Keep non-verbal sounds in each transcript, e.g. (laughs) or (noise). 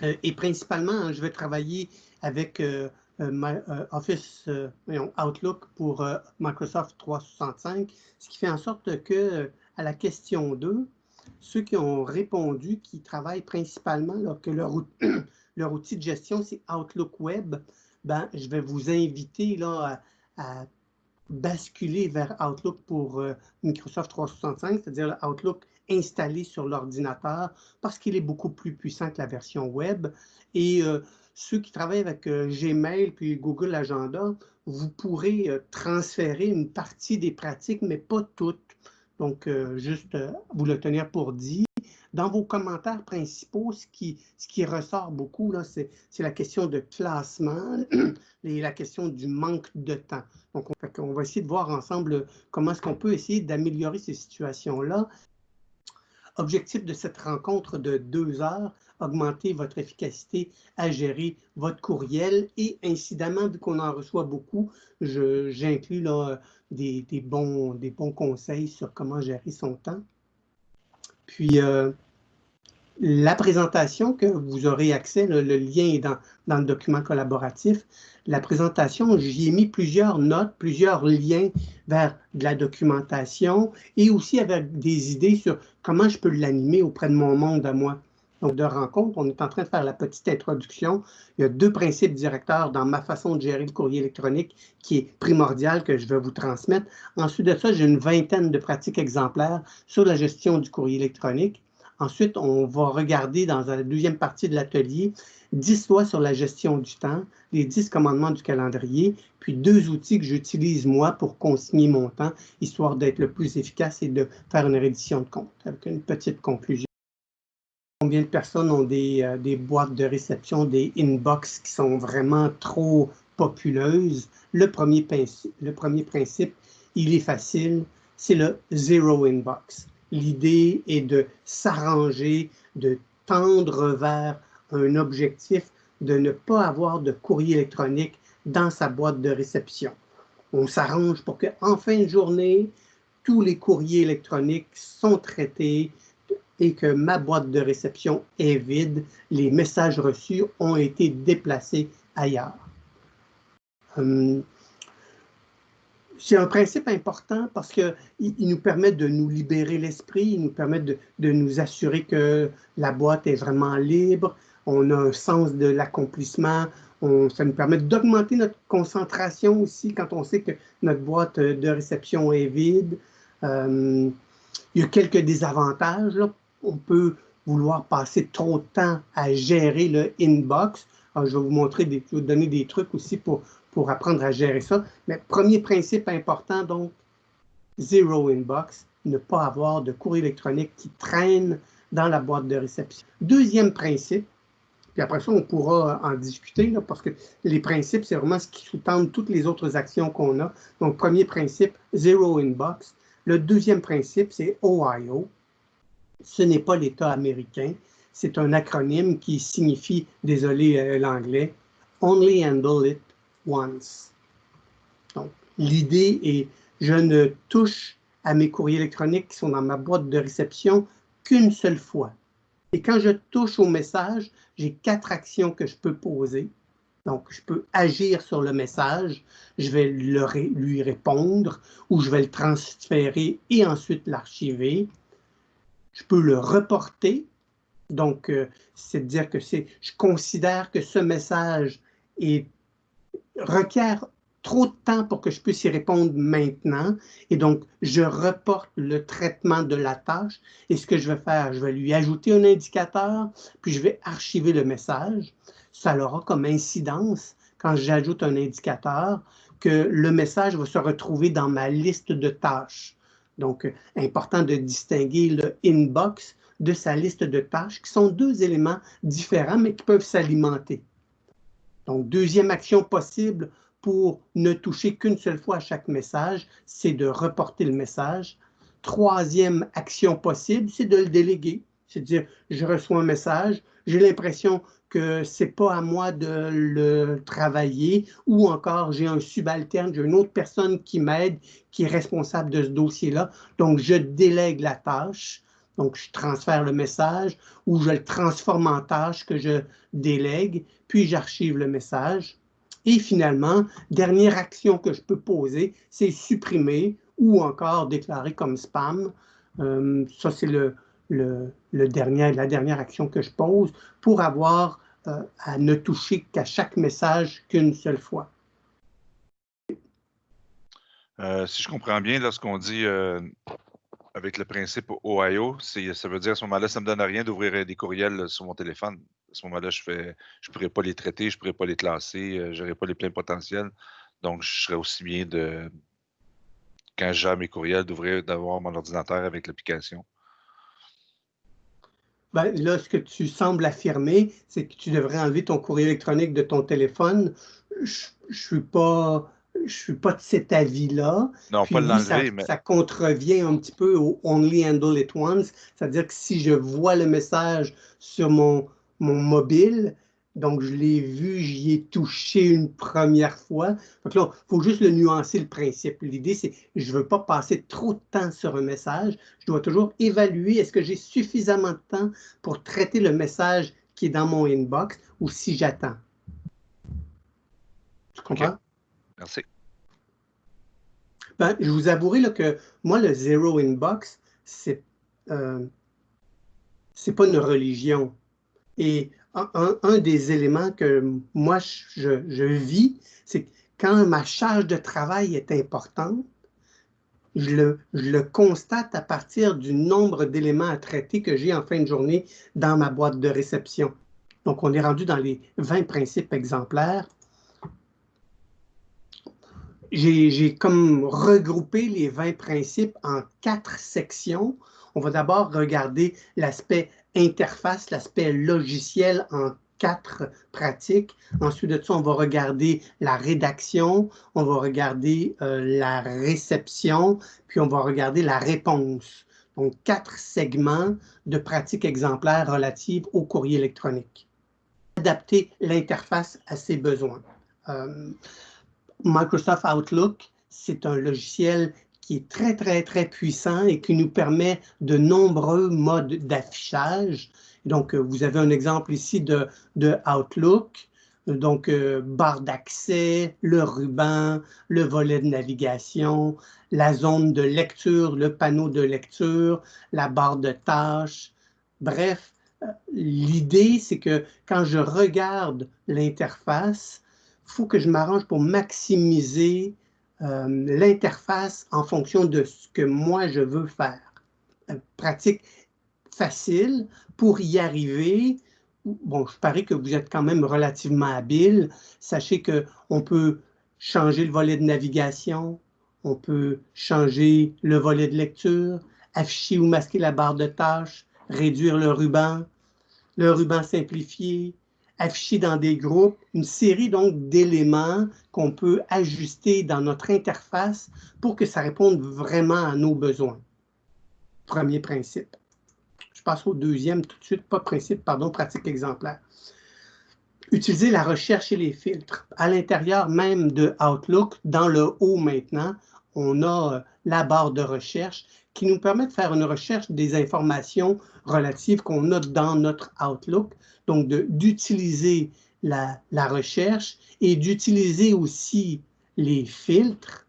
et principalement, je vais travailler avec Office Outlook pour Microsoft 365, ce qui fait en sorte que à la question 2, ceux qui ont répondu, qui travaillent principalement, que (clears throat) leur, outil de gestion, c'est Outlook Web, ben, je vais vous inviter là, à, basculer vers Outlook pour euh, Microsoft 365, c'est-à-dire Outlook installé sur l'ordinateur, parce qu'il est beaucoup plus puissant que la version web. Et euh, ceux qui travaillent avec euh, Gmail puis Google Agenda, vous pourrez transférer une partie des pratiques, mais pas toutes. Donc, juste vous le tenir pour dit. Dans vos commentaires principaux, ce qui, ce qui ressort beaucoup, c'est la question de classement (clears throat) et la question du manque de temps. Donc, on, on va essayer de voir ensemble comment est-ce qu'on peut essayer d'améliorer ces situations-là. Objectif de cette rencontre de deux heures, augmenter votre efficacité à gérer votre courriel et incidemment, vu qu'on en reçoit beaucoup, j'inclus des, des, bons, bons conseils sur comment gérer son temps. Puis, euh, la présentation que vous aurez accès, le, lien est dans, dans, le document collaboratif. La présentation, j'y ai mis plusieurs notes, plusieurs liens vers de la documentation et aussi avec des idées sur comment je peux l'animer auprès de mon monde à moi. Donc, de rencontre, on est en train de faire la petite introduction. Il y a deux principes directeurs dans ma façon de gérer le courrier électronique qui est primordial que je vais vous transmettre. Ensuite de ça, j'ai une vingtaine de pratiques exemplaires sur la gestion du courrier électronique. Ensuite, on va regarder dans la deuxième partie de l'atelier 10 lois sur la gestion du temps, les 10 commandements du calendrier, puis deux outils que j'utilise moi pour consigner mon temps, histoire d'être le plus efficace et de faire une reddition de compte avec une petite conclusion. Combien de personnes ont des, euh, boîtes de réception, des inbox qui sont vraiment trop populeuses? Le premier, le premier principe, il est facile, c'est le zero inbox. L'idée est de s'arranger, de tendre vers un objectif de ne pas avoir de courrier électronique dans sa boîte de réception. On s'arrange pour qu'en fin de journée, tous les courriers électroniques sont traités, et que ma boîte de réception est vide, les messages reçus ont été déplacés ailleurs. Hum, c'est un principe important parce qu'il il nous permet de nous libérer l'esprit, il nous permet de, nous assurer que la boîte est vraiment libre, on a un sens de l'accomplissement, ça nous permet d'augmenter notre concentration aussi quand on sait que notre boîte de réception est vide. Hum, il y a quelques désavantages. On peut vouloir passer trop de temps à gérer le inbox. je vais vous donner des trucs aussi pour, pour apprendre à gérer ça. Mais premier principe important, donc, zero inbox, ne pas avoir de courrier électronique qui traîne dans la boîte de réception. Deuxième principe, puis après ça, on pourra en discuter, parce que les principes, c'est vraiment ce qui sous-tend toutes les autres actions qu'on a. Donc, premier principe, zero inbox. Le deuxième principe, c'est OIO, ce n'est pas l'État américain. C'est un acronyme qui signifie, désolé euh, l'anglais, Only Handle It Once. Donc, l'idée est, je ne touche à mes courriers électroniques qui sont dans ma boîte de réception qu'une seule fois. Et quand je touche au message, j'ai quatre actions que je peux poser. Donc, je peux agir sur le message, je vais lui répondre ou je vais le transférer et ensuite l'archiver je peux le reporter. Donc, euh, c'est dire que je considère que ce message est, requiert trop de temps pour que je puisse y répondre maintenant. Et donc, je reporte le traitement de la tâche. Et ce que je vais faire, je vais lui ajouter un indicateur, puis je vais archiver le message. Ça aura comme incidence, quand j'ajoute un indicateur, que le message va se retrouver dans ma liste de tâches. Donc, important de distinguer le inbox de sa liste de tâches, qui sont deux éléments différents, mais qui peuvent s'alimenter. Donc, deuxième action possible pour ne toucher qu'une seule fois à chaque message, c'est de reporter le message. Troisième action possible, c'est de le déléguer. C'est-à-dire, je reçois un message, j'ai l'impression que ce n'est pas à moi de le travailler ou encore j'ai un subalterne, j'ai une autre personne qui m'aide, qui est responsable de ce dossier-là. Donc, je délègue la tâche. Donc, je transfère le message ou je le transforme en tâche que je délègue, puis j'archive le message. Et finalement, dernière action que je peux poser, c'est supprimer ou encore déclarer comme spam. Euh, ça, c'est le, le, dernier, la dernière action que je pose pour avoir euh, à ne toucher qu'à chaque message qu'une seule fois. Euh, si je comprends bien, lorsqu'on dit avec le principe OIO, ça veut dire à ce moment-là, ça ne me donne rien d'ouvrir des courriels sur mon téléphone. À ce moment-là, je ne je pourrais pas les traiter, je ne pourrais pas les classer, je n'aurais pas les pleins potentiels. Donc, je serais aussi bien de, quand j'ai mes courriels, d'ouvrir, d'avoir mon ordinateur avec l'application. Ben, là, ce que tu sembles affirmer, c'est que tu devrais enlever ton courrier électronique de ton téléphone. Je ne suis pas je suis pas de cet avis-là. Non, pas l'enlever, mais... Ça contrevient un petit peu au only handle it once, c'est-à-dire que si je vois le message sur mon, mon mobile, donc je l'ai vu, j'y ai touché une première fois. Donc là, il faut juste le nuancer le principe. L'idée, c'est je ne veux pas passer trop de temps sur un message. Je dois toujours évaluer est-ce que j'ai suffisamment de temps pour traiter le message qui est dans mon inbox ou si j'attends? Tu comprends? Merci. Ben, je vous avouerai là, que moi, le zero inbox, c'est euh, pas une religion. Et un, des éléments que moi, je, je vis, c'est quand ma charge de travail est importante, je le, je le, constate à partir du nombre d'éléments à traiter que j'ai en fin de journée dans ma boîte de réception. Donc, on est rendu dans les 20 principes exemplaires j'ai comme regroupé les 20 principes en quatre sections. On va d'abord regarder l'aspect interface, l'aspect logiciel en quatre pratiques. Ensuite de ça, on va regarder la rédaction, on va regarder euh, la réception, puis on va regarder la réponse. Donc, quatre segments de pratiques exemplaires relatives au courrier électronique. Adapter l'interface à ses besoins. Euh, Microsoft Outlook, c'est un logiciel qui est très, très, très puissant et qui nous permet de nombreux modes d'affichage. Donc, euh, vous avez un exemple ici de, de Outlook. Donc, euh, barre d'accès, le ruban, le volet de navigation, la zone de lecture, le panneau de lecture, la barre de tâches. Bref, euh, l'idée, c'est que quand je regarde l'interface, faut que je m'arrange pour maximiser euh, l'interface en fonction de ce que moi je veux faire. pratique facile pour y arriver. Bon, je parie que vous êtes quand même relativement habile. Sachez qu'on peut changer le volet de navigation, on peut changer le volet de lecture, afficher ou masquer la barre de tâches, réduire le ruban, le ruban simplifié, afficher dans des groupes, une série donc d'éléments qu'on peut ajuster dans notre interface pour que ça réponde vraiment à nos besoins. Premier principe. Je passe au deuxième tout de suite, pas principe, pardon, pratique exemplaire. Utiliser la recherche et les filtres. À l'intérieur même de Outlook, dans le haut maintenant, on a la barre de recherche qui nous permet de faire une recherche des informations relatives qu'on a dans notre Outlook, donc d'utiliser la, la recherche et d'utiliser aussi les filtres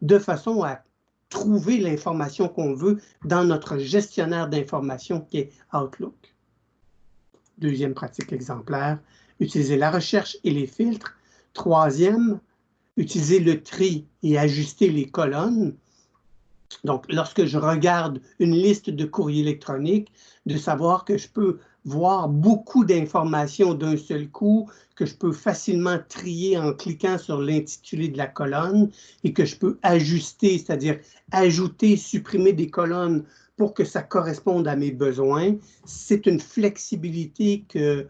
de façon à trouver l'information qu'on veut dans notre gestionnaire d'informations qui est Outlook. Deuxième pratique exemplaire, utiliser la recherche et les filtres. Troisième, utiliser le tri et ajuster les colonnes. Donc, lorsque je regarde une liste de courriers électroniques, de savoir que je peux voir beaucoup d'informations d'un seul coup, que je peux facilement trier en cliquant sur l'intitulé de la colonne et que je peux ajuster, c'est-à-dire ajouter, supprimer des colonnes pour que ça corresponde à mes besoins. C'est une flexibilité que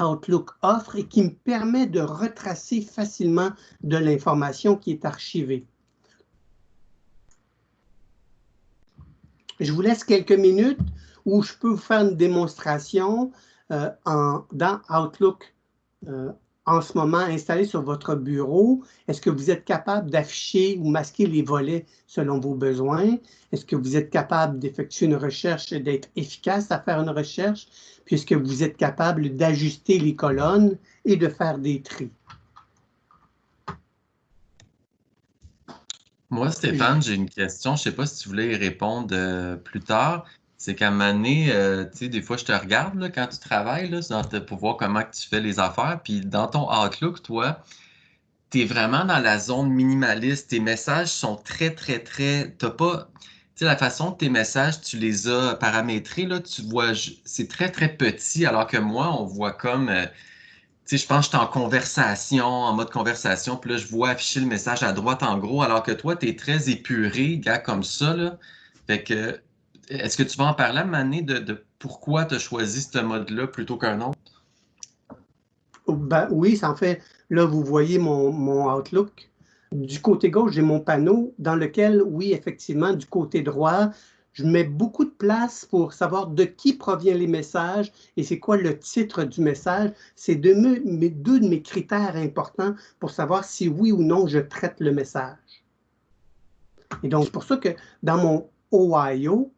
Outlook offre et qui me permet de retracer facilement de l'information qui est archivée. Je vous laisse quelques minutes où je peux vous faire une démonstration euh, dans Outlook euh, en ce moment installé sur votre bureau? Est-ce que vous êtes capable d'afficher ou masquer les volets selon vos besoins? Est-ce que vous êtes capable d'effectuer une recherche et d'être efficace à faire une recherche? Puisque vous êtes capable d'ajuster les colonnes et de faire des tris? Moi, Stéphane, j'ai une question. Je ne sais pas si tu voulais y répondre euh, plus tard. C'est qu'à un moment donné, euh, tu sais, des fois, je te regarde là, quand tu travailles là, pour voir comment tu fais les affaires. Puis dans ton Outlook, toi, tu es vraiment dans la zone minimaliste. Tes messages sont très, très, très. Tu pas. Tu sais, la façon que tes messages, tu les as paramétrés, là, tu vois, c'est très, très petit, alors que moi, on voit comme. Euh, sais, je pense que je suis en conversation, en mode conversation, puis là, je vois afficher le message à droite en gros, alors que toi, tu es très épuré, gars, comme ça, que est-ce que tu vas en parler à Mané de, pourquoi tu as choisi ce mode-là plutôt qu'un autre? Ben, oui, ça en fait. Là, vous voyez mon, Outlook. Du côté gauche, j'ai mon panneau dans lequel, oui, effectivement, du côté droit, je mets beaucoup de place pour savoir de qui proviennent les messages et c'est quoi le titre du message. C'est deux, deux de mes critères importants pour savoir si oui ou non je traite le message. Et donc, c'est pour ça que dans mon Ohio,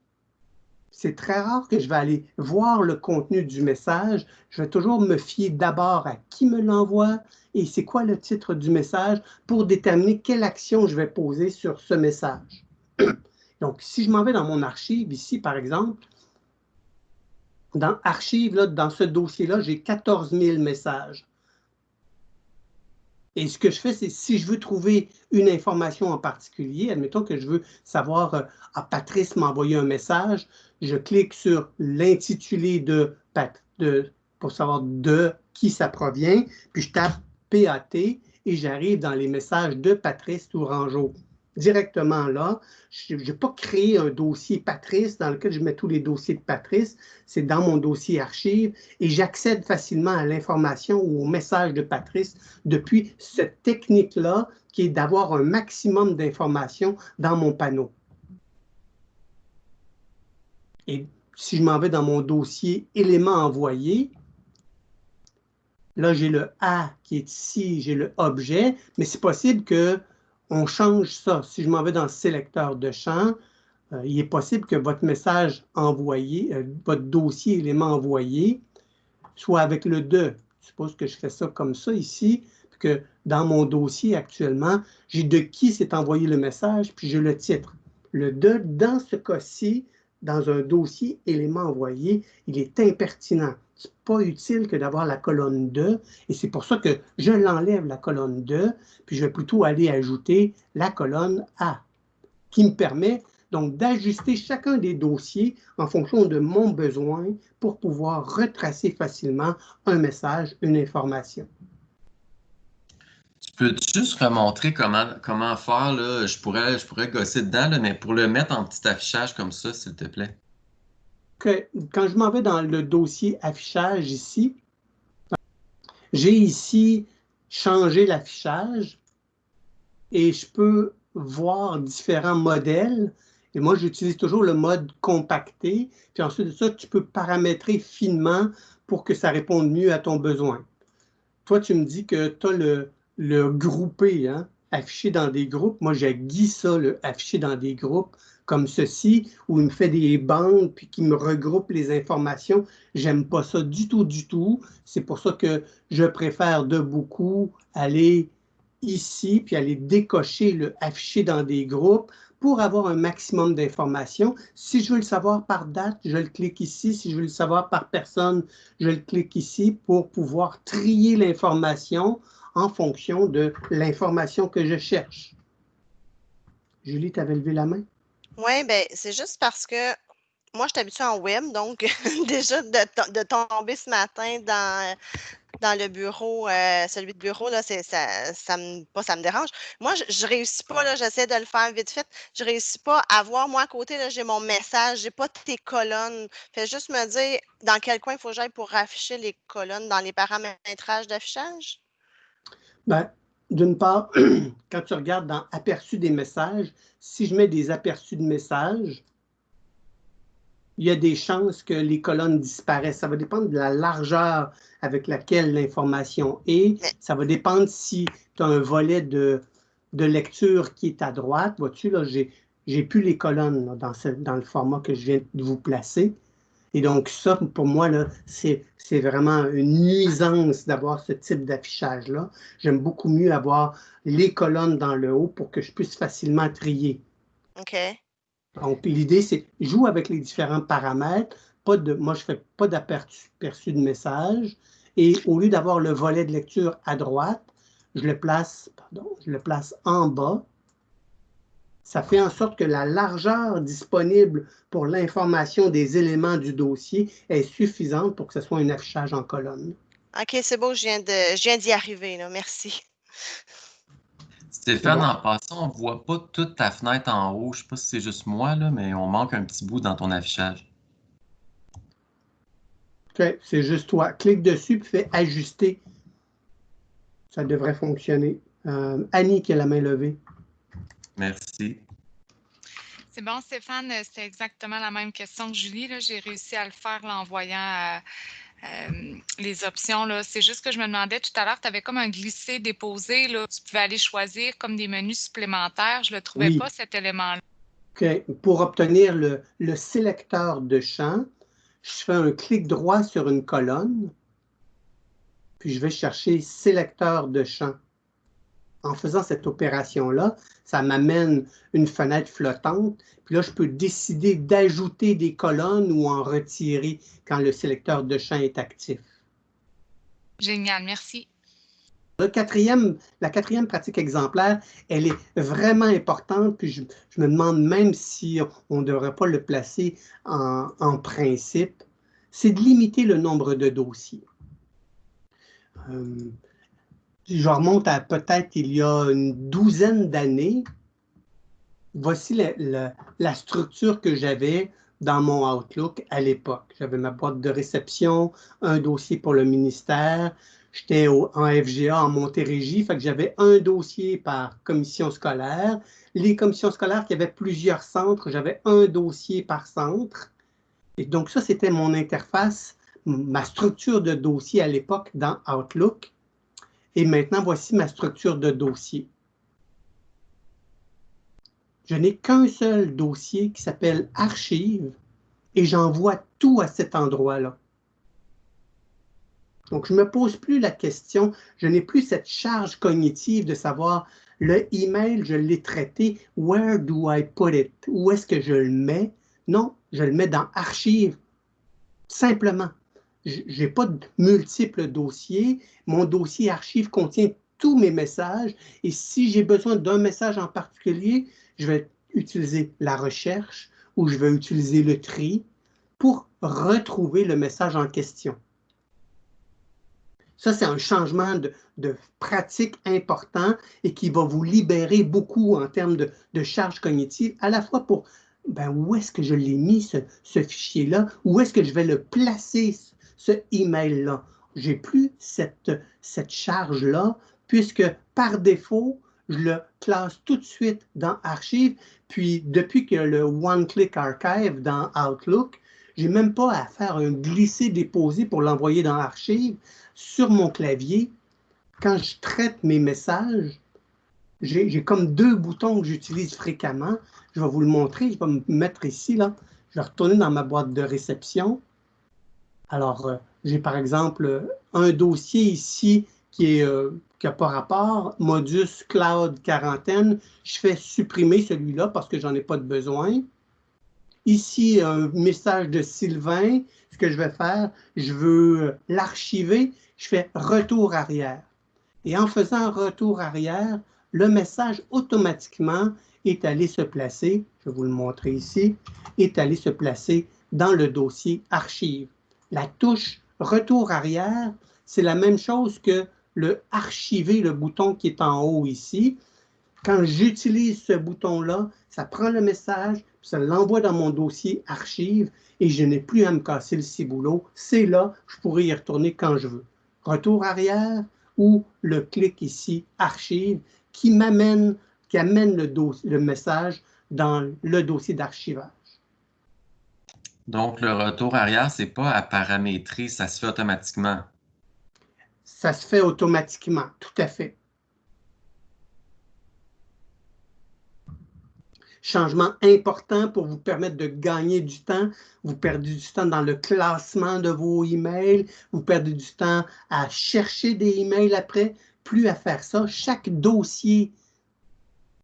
c'est très rare que je vais aller voir le contenu du message. Je vais toujours me fier d'abord à qui me l'envoie et c'est quoi le titre du message pour déterminer quelle action je vais poser sur ce message. Donc, si je m'en vais dans mon archive, ici, par exemple, dans Archive, là, dans ce dossier-là, j'ai 14 000 messages. Et ce que je fais, c'est si je veux trouver une information en particulier, admettons que je veux savoir, euh, ah, Patrice m'a envoyé un message, je clique sur l'intitulé de, de, pour savoir de qui ça provient, puis je tape PAT et j'arrive dans les messages de Patrice Tourangeau directement là. Je n'ai pas créé un dossier Patrice dans lequel je mets tous les dossiers de Patrice. C'est dans mon dossier archive et j'accède facilement à l'information ou au message de Patrice depuis cette technique-là qui est d'avoir un maximum d'informations dans mon panneau. Et si je m'en vais dans mon dossier éléments envoyés, là j'ai le A qui est ici, j'ai le objet, mais c'est possible que on change ça. Si je m'en vais dans le sélecteur de champ, euh, il est possible que votre message envoyé, euh, votre dossier élément envoyé, soit avec le de. Je suppose que je fais ça comme ça ici, puis que dans mon dossier actuellement, j'ai de qui s'est envoyé le message, puis j'ai le titre. Le de, dans ce cas-ci, dans un dossier élément envoyé, il est impertinent. Ce n'est pas utile que d'avoir la colonne 2 et c'est pour ça que je l'enlève la colonne 2, puis je vais plutôt aller ajouter la colonne A, qui me permet donc d'ajuster chacun des dossiers en fonction de mon besoin pour pouvoir retracer facilement un message, une information. Tu peux juste remontrer comment, comment faire, là? Je pourrais, je pourrais gosser dedans, mais pour le mettre en petit affichage comme ça, s'il te plaît quand je m'en vais dans le dossier affichage ici, j'ai ici changé l'affichage et je peux voir différents modèles. Et moi, j'utilise toujours le mode compacté. Puis ensuite de ça, tu peux paramétrer finement pour que ça réponde mieux à ton besoin. Toi, tu me dis que tu as le, le groupé, hein, affiché dans des groupes. Moi, j'ai ça, le affiché dans des groupes comme ceci, où il me fait des bandes puis qui me regroupe les informations. J'aime pas ça du tout, du tout. C'est pour ça que je préfère de beaucoup aller ici puis aller décocher le afficher dans des groupes pour avoir un maximum d'informations. Si je veux le savoir par date, je le clique ici. Si je veux le savoir par personne, je le clique ici pour pouvoir trier l'information en fonction de l'information que je cherche. Julie, tu avais levé la main? Oui, ben, c'est juste parce que moi, je suis habituée en web, donc (laughs) déjà de, tomber ce matin dans, dans le bureau, euh, celui de bureau, là, c'est, ça, ça me, pas ça me dérange. Moi, je, je réussis pas, là, j'essaie de le faire vite fait. Je réussis pas à voir, moi, à côté, là, j'ai mon message, j'ai pas tes colonnes. Fais juste me dire dans quel coin il faut que j'aille pour afficher les colonnes dans les paramétrages d'affichage. Ben, d'une part, (clears throat) quand tu regardes dans aperçu des messages, si je mets des aperçus de messages, il y a des chances que les colonnes disparaissent. Ça va dépendre de la largeur avec laquelle l'information est. Ça va dépendre si tu as un volet de, de lecture qui est à droite. Vois-tu, là, j'ai plus les colonnes dans, dans le format que je viens de vous placer. Et donc, ça, pour moi, c'est vraiment une nuisance d'avoir ce type d'affichage-là. J'aime beaucoup mieux avoir les colonnes dans le haut pour que je puisse facilement trier. OK. Donc, l'idée, c'est joue avec les différents paramètres. Pas de, moi, je ne fais pas d'aperçu de message. Et au lieu d'avoir le volet de lecture à droite, je le place, pardon, je le place en bas ça fait en sorte que la largeur disponible pour l'information des éléments du dossier est suffisante pour que ce soit un affichage en colonne. OK, c'est beau, je viens d'y arriver, là. merci. Stéphane, en passant, on ne voit pas toute ta fenêtre en haut. Je ne sais pas si c'est juste moi, là, mais on manque un petit bout dans ton affichage. OK, c'est juste toi. Clique dessus et fais ajuster. Ça devrait fonctionner. Euh, Annie qui a la main levée. Merci. C'est bon, Stéphane, c'est exactement la même question que Julie. J'ai réussi à le faire en voyant euh, les options. C'est juste que je me demandais tout à l'heure, tu avais comme un glisser-déposer. Tu pouvais aller choisir comme des menus supplémentaires. Je ne le trouvais pas, cet élément-là. OK. Pour obtenir le, le sélecteur de champ, je fais un clic droit sur une colonne, puis je vais chercher sélecteur de champ en faisant cette opération-là, ça m'amène une fenêtre flottante. Puis là, je peux décider d'ajouter des colonnes ou en retirer quand le sélecteur de champ est actif. Génial, merci. Le quatrième, la quatrième pratique exemplaire, elle est vraiment importante, puis je, me demande même si on ne devrait pas le placer en, principe, c'est de limiter le nombre de dossiers. Euh, je remonte à peut-être il y a une douzaine d'années, voici la, structure que j'avais dans mon Outlook à l'époque. J'avais ma boîte de réception, un dossier pour le ministère, j'étais en FGA en Montérégie, fait que j'avais un dossier par commission scolaire. Les commissions scolaires qui avaient plusieurs centres, j'avais un dossier par centre. Et donc ça, c'était mon interface, ma structure de dossier à l'époque dans Outlook. Et maintenant, voici ma structure de dossier. Je n'ai qu'un seul dossier qui s'appelle Archives et j'envoie tout à cet endroit-là. Donc, je ne me pose plus la question, je n'ai plus cette charge cognitive de savoir le email, je l'ai traité, where do I put it? Où est-ce que je le mets? Non, je le mets dans Archives, simplement je n'ai pas de multiples dossiers. Mon dossier archive contient tous mes messages et si j'ai besoin d'un message en particulier, je vais utiliser la recherche ou je vais utiliser le tri pour retrouver le message en question. Ça, c'est un changement de, pratique important et qui va vous libérer beaucoup en termes de, de charge cognitive, à la fois pour ben, où est-ce que je l'ai mis, ce fichier-là, où est-ce que je vais le placer, ce email-là. Je n'ai plus cette, charge-là, puisque par défaut, je le classe tout de suite dans Archive. Puis, depuis que le One-Click Archive dans Outlook, je n'ai même pas à faire un glisser-déposer pour l'envoyer dans Archive. Sur mon clavier, quand je traite mes messages, j'ai comme deux boutons que j'utilise fréquemment. Je vais vous le montrer. Je vais me mettre ici. Là. Je vais retourner dans ma boîte de réception. Alors, euh, j'ai par exemple un dossier ici qui n'a euh, pas rapport, Modus Cloud Quarantaine. Je fais supprimer celui-là parce que j'en ai pas de besoin. Ici, un message de Sylvain. Ce que je vais faire, je veux l'archiver. Je fais retour arrière. Et en faisant retour arrière, le message automatiquement est allé se placer, je vais vous le montrer ici, est allé se placer dans le dossier archive. La touche retour arrière, c'est la même chose que le archiver, le bouton qui est en haut ici. Quand j'utilise ce bouton-là, ça prend le message, ça l'envoie dans mon dossier archive et je n'ai plus à me casser le ciboulot. C'est là, je pourrais y retourner quand je veux. Retour arrière ou le clic ici, archive, qui m'amène, qui amène le, le message dans le dossier d'archivage. Donc, le retour arrière, ce n'est pas à paramétrer, ça se fait automatiquement. Ça se fait automatiquement, tout à fait. Changement important pour vous permettre de gagner du temps. Vous perdez du temps dans le classement de vos emails. Vous perdez du temps à chercher des emails après. Plus à faire ça. Chaque dossier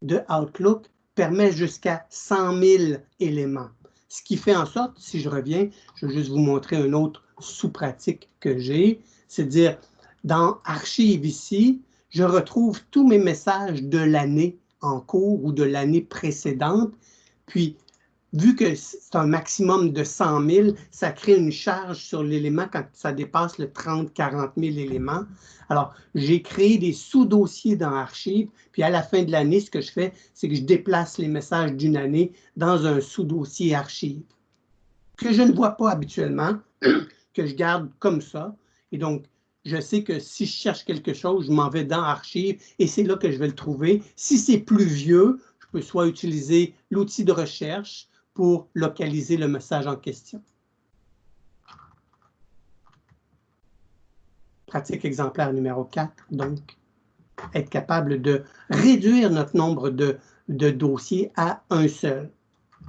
de Outlook permet jusqu'à 100 000 éléments. Ce qui fait en sorte, si je reviens, je vais juste vous montrer une autre sous-pratique que j'ai, c'est dire, dans Archive ici, je retrouve tous mes messages de l'année en cours ou de l'année précédente. Puis, vu que c'est un maximum de 100 000, ça crée une charge sur l'élément quand ça dépasse le 30-40 000 éléments. Alors, j'ai créé des sous-dossiers dans Archive, puis à la fin de l'année, ce que je fais, c'est que je déplace les messages d'une année dans un sous-dossier Archive que je ne vois pas habituellement, (clears throat) que je garde comme ça. Et donc, je sais que si je cherche quelque chose, je m'en vais dans Archive et c'est là que je vais le trouver. Si c'est plus vieux, je peux soit utiliser l'outil de recherche pour localiser le message en question. Pratique exemplaire numéro 4, donc, être capable de réduire notre nombre de, dossiers à un seul.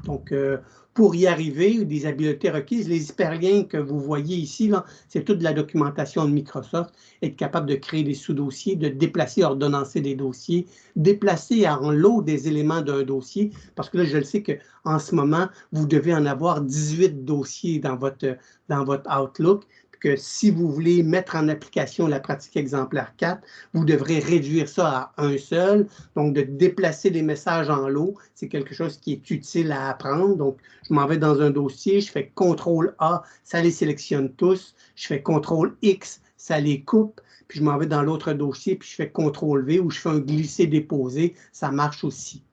Donc, euh, pour y arriver, des habiletés requises. Les hyperliens que vous voyez ici, c'est toute la documentation de Microsoft, être capable de créer des sous-dossiers, de déplacer, ordonnancer des dossiers, déplacer en lot des éléments d'un dossier, parce que là, je le sais qu'en ce moment, vous devez en avoir 18 dossiers dans votre, dans votre Outlook, que si vous voulez mettre en application la pratique exemplaire 4, vous devrez réduire ça à un seul. Donc, de déplacer les messages en lot, c'est quelque chose qui est utile à apprendre. Donc, je m'en vais dans un dossier, je fais CTRL A, ça les sélectionne tous. Je fais CTRL X, ça les coupe. Puis, je m'en vais dans l'autre dossier, puis je fais CTRL V ou je fais un glisser-déposer. Ça marche aussi.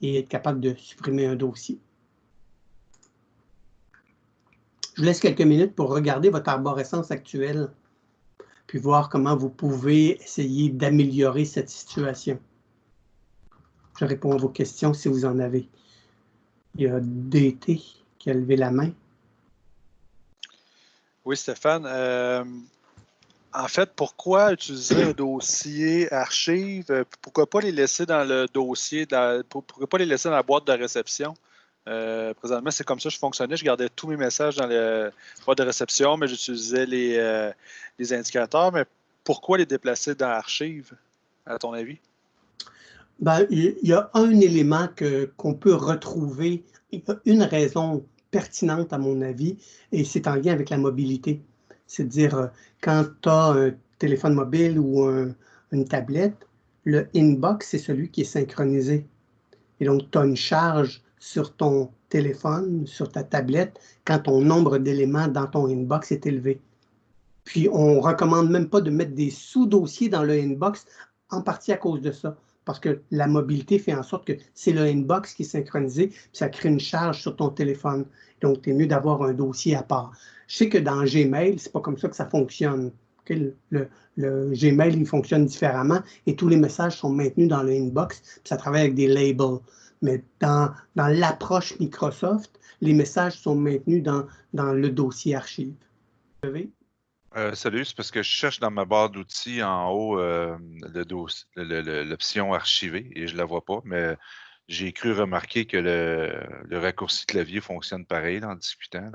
Et être capable de supprimer un dossier. Je vous laisse quelques minutes pour regarder votre arborescence actuelle, puis voir comment vous pouvez essayer d'améliorer cette situation. Je réponds à vos questions si vous en avez. Il y a DT qui a levé la main. Oui, Stéphane. Euh, en fait, pourquoi utiliser un dossier archive? Pourquoi pas les laisser dans le dossier, pourquoi pas les laisser dans la boîte de réception? Euh, présentement, c'est comme ça que je fonctionnais. Je gardais tous mes messages dans le boîte de réception, mais j'utilisais euh, les, indicateurs. Mais pourquoi les déplacer dans l'archive, à ton avis? Ben, il y a un élément qu'on peut retrouver, une raison pertinente à mon avis, et c'est en lien avec la mobilité. C'est-à-dire, euh, quand tu as un téléphone mobile ou une tablette, le inbox, c'est celui qui est synchronisé. Et donc, tu as une charge sur ton téléphone, sur ta tablette, quand ton nombre d'éléments dans ton inbox est élevé. Puis, on recommande même pas de mettre des sous-dossiers dans le inbox, en partie à cause de ça, parce que la mobilité fait en sorte que c'est le inbox qui est synchronisé, puis ça crée une charge sur ton téléphone. Donc, c'est mieux d'avoir un dossier à part. Je sais que dans Gmail, c'est pas comme ça que ça fonctionne. Le, le, Gmail, il fonctionne différemment et tous les messages sont maintenus dans le inbox, puis ça travaille avec des labels mais dans, dans l'approche Microsoft, les messages sont maintenus dans, dans le dossier archive. Euh, salut, c'est parce que je cherche dans ma barre d'outils en haut euh, l'option archiver et je ne la vois pas, mais j'ai cru remarquer que le, le, raccourci clavier fonctionne pareil en discutant,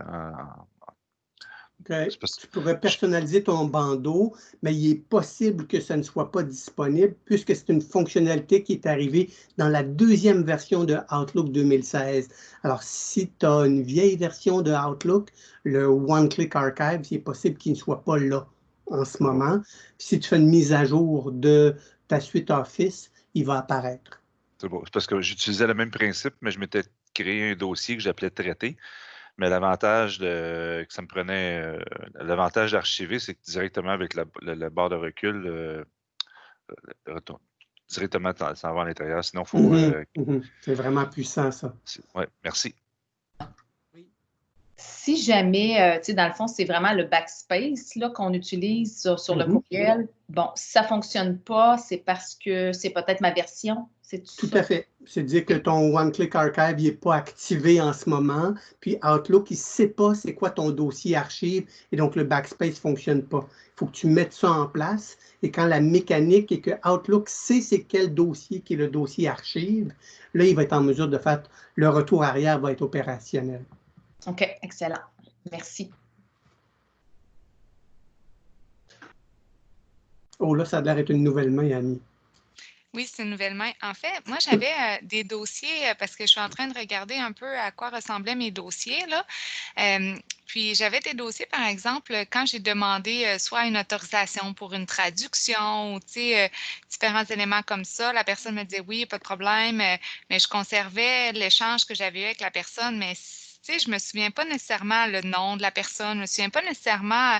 tu pourrais personnaliser ton bandeau, mais il est possible que ça ne soit pas disponible puisque c'est une fonctionnalité qui est arrivée dans la deuxième version de Outlook 2016. Alors, si tu as une vieille version de Outlook, le One Click Archive, il est possible qu'il ne soit pas là en ce moment. Si tu fais une mise à jour de ta suite Office, il va apparaître. C'est bon. parce que j'utilisais le même principe, mais je m'étais créé un dossier que j'appelais traité. Mais l'avantage de que ça me prenait, euh, l'avantage d'archiver, c'est que directement avec la, barre de recul, euh, euh, directement, ça va à l'intérieur. Sinon, il faut. Mmh mmh c'est vraiment puissant, ça. Oui, merci. si jamais, euh, tu sais, dans le fond, c'est vraiment le backspace qu'on utilise sur, le Mhm. courriel, bon, si ça ne fonctionne pas, c'est parce que c'est peut-être ma version? C'est Tout à fait. C'est-à-dire que ton One-Click Archive n'est pas activé en ce moment, puis Outlook, il ne sait pas c'est quoi ton dossier archive, et donc le backspace ne fonctionne pas. Il faut que tu mettes ça en place, et quand la mécanique est que Outlook sait c'est quel dossier qui est le dossier archive, là, il va être en mesure de faire, le retour arrière va être opérationnel. OK, excellent. Merci. Oh là, ça a l'air d'être une nouvelle main, Annie. Oui, c'est une nouvelle main. En fait, moi, j'avais euh, des dossiers euh, parce que je suis en train de regarder un peu à quoi ressemblaient mes dossiers. Là. Euh, puis, j'avais des dossiers, par exemple, quand j'ai demandé euh, soit une autorisation pour une traduction ou euh, différents éléments comme ça. La personne me disait oui, pas de problème, euh, mais je conservais l'échange que j'avais eu avec la personne, mais je me souviens pas nécessairement le nom de la personne, je me souviens pas nécessairement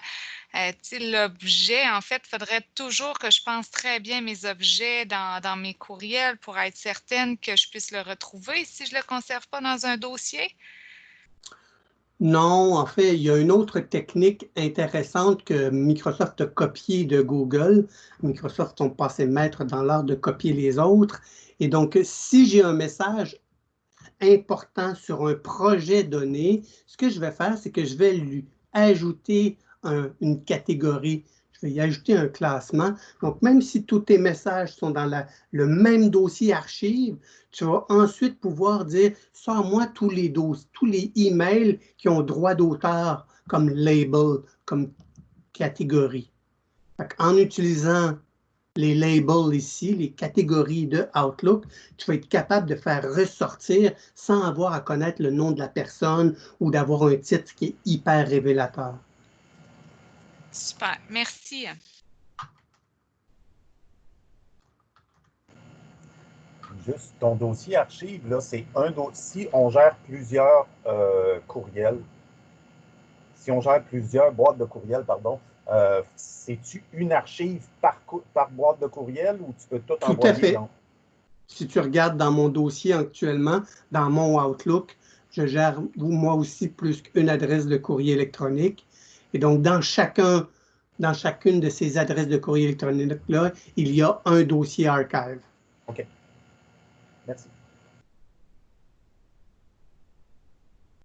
euh, l'objet. En fait, il faudrait toujours que je pense très bien mes objets dans, dans mes courriels pour être certaine que je puisse le retrouver si je ne le conserve pas dans un dossier. Non, en fait, il y a une autre technique intéressante que Microsoft a copiée de Google. Microsoft sont passés maîtres dans l'art de copier les autres. Et donc, si j'ai un message important sur un projet donné, ce que je vais faire, c'est que je vais lui ajouter un- une catégorie. Je vais y ajouter un classement. Donc, même si tous tes messages sont dans le même dossier archive, tu vas ensuite pouvoir dire sors-moi tous les dos- tous les emails qui ont droit d'auteur comme label, comme catégorie. En utilisant les labels ici, les catégories de Outlook, tu vas être capable de faire ressortir sans avoir à connaître le nom de la personne ou d'avoir un titre qui est hyper révélateur. Super, merci. Juste ton dossier archive, là, c'est un dossier. Si on gère plusieurs euh, courriels, si on gère plusieurs boîtes de courriels, pardon, euh, c'est-tu une archive par, par boîte de courriel ou tu peux tout, Tout à envoyer? fait. dans- Si tu regardes dans mon dossier actuellement, dans mon Outlook, je gère moi aussi plus qu'une adresse de courrier électronique. Et donc, dans chacun, dans chacune de ces adresses de courrier électronique-là, il y a un dossier archive. Merci.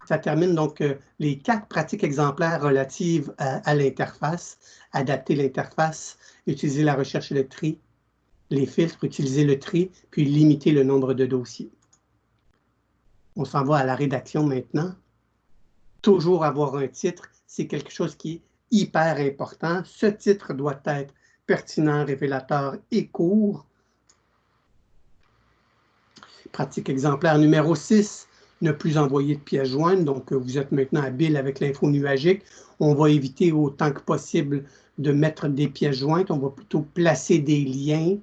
Ça termine donc euh, les quatre pratiques exemplaires relatives à, à l'interface. Adapter l'interface, utiliser la recherche et le tri, les filtres, utiliser le tri, puis limiter le nombre de dossiers. On s'en va à la rédaction maintenant. Toujours avoir un titre, c'est quelque chose qui est hyper important. Ce titre doit être pertinent, révélateur et court. Pratique exemplaire numéro 6, ne plus envoyer de pièces jointes. Donc, euh, vous êtes maintenant habile avec l'info nuagique. On va éviter autant que possible de mettre des pièces jointes. On va plutôt placer des liens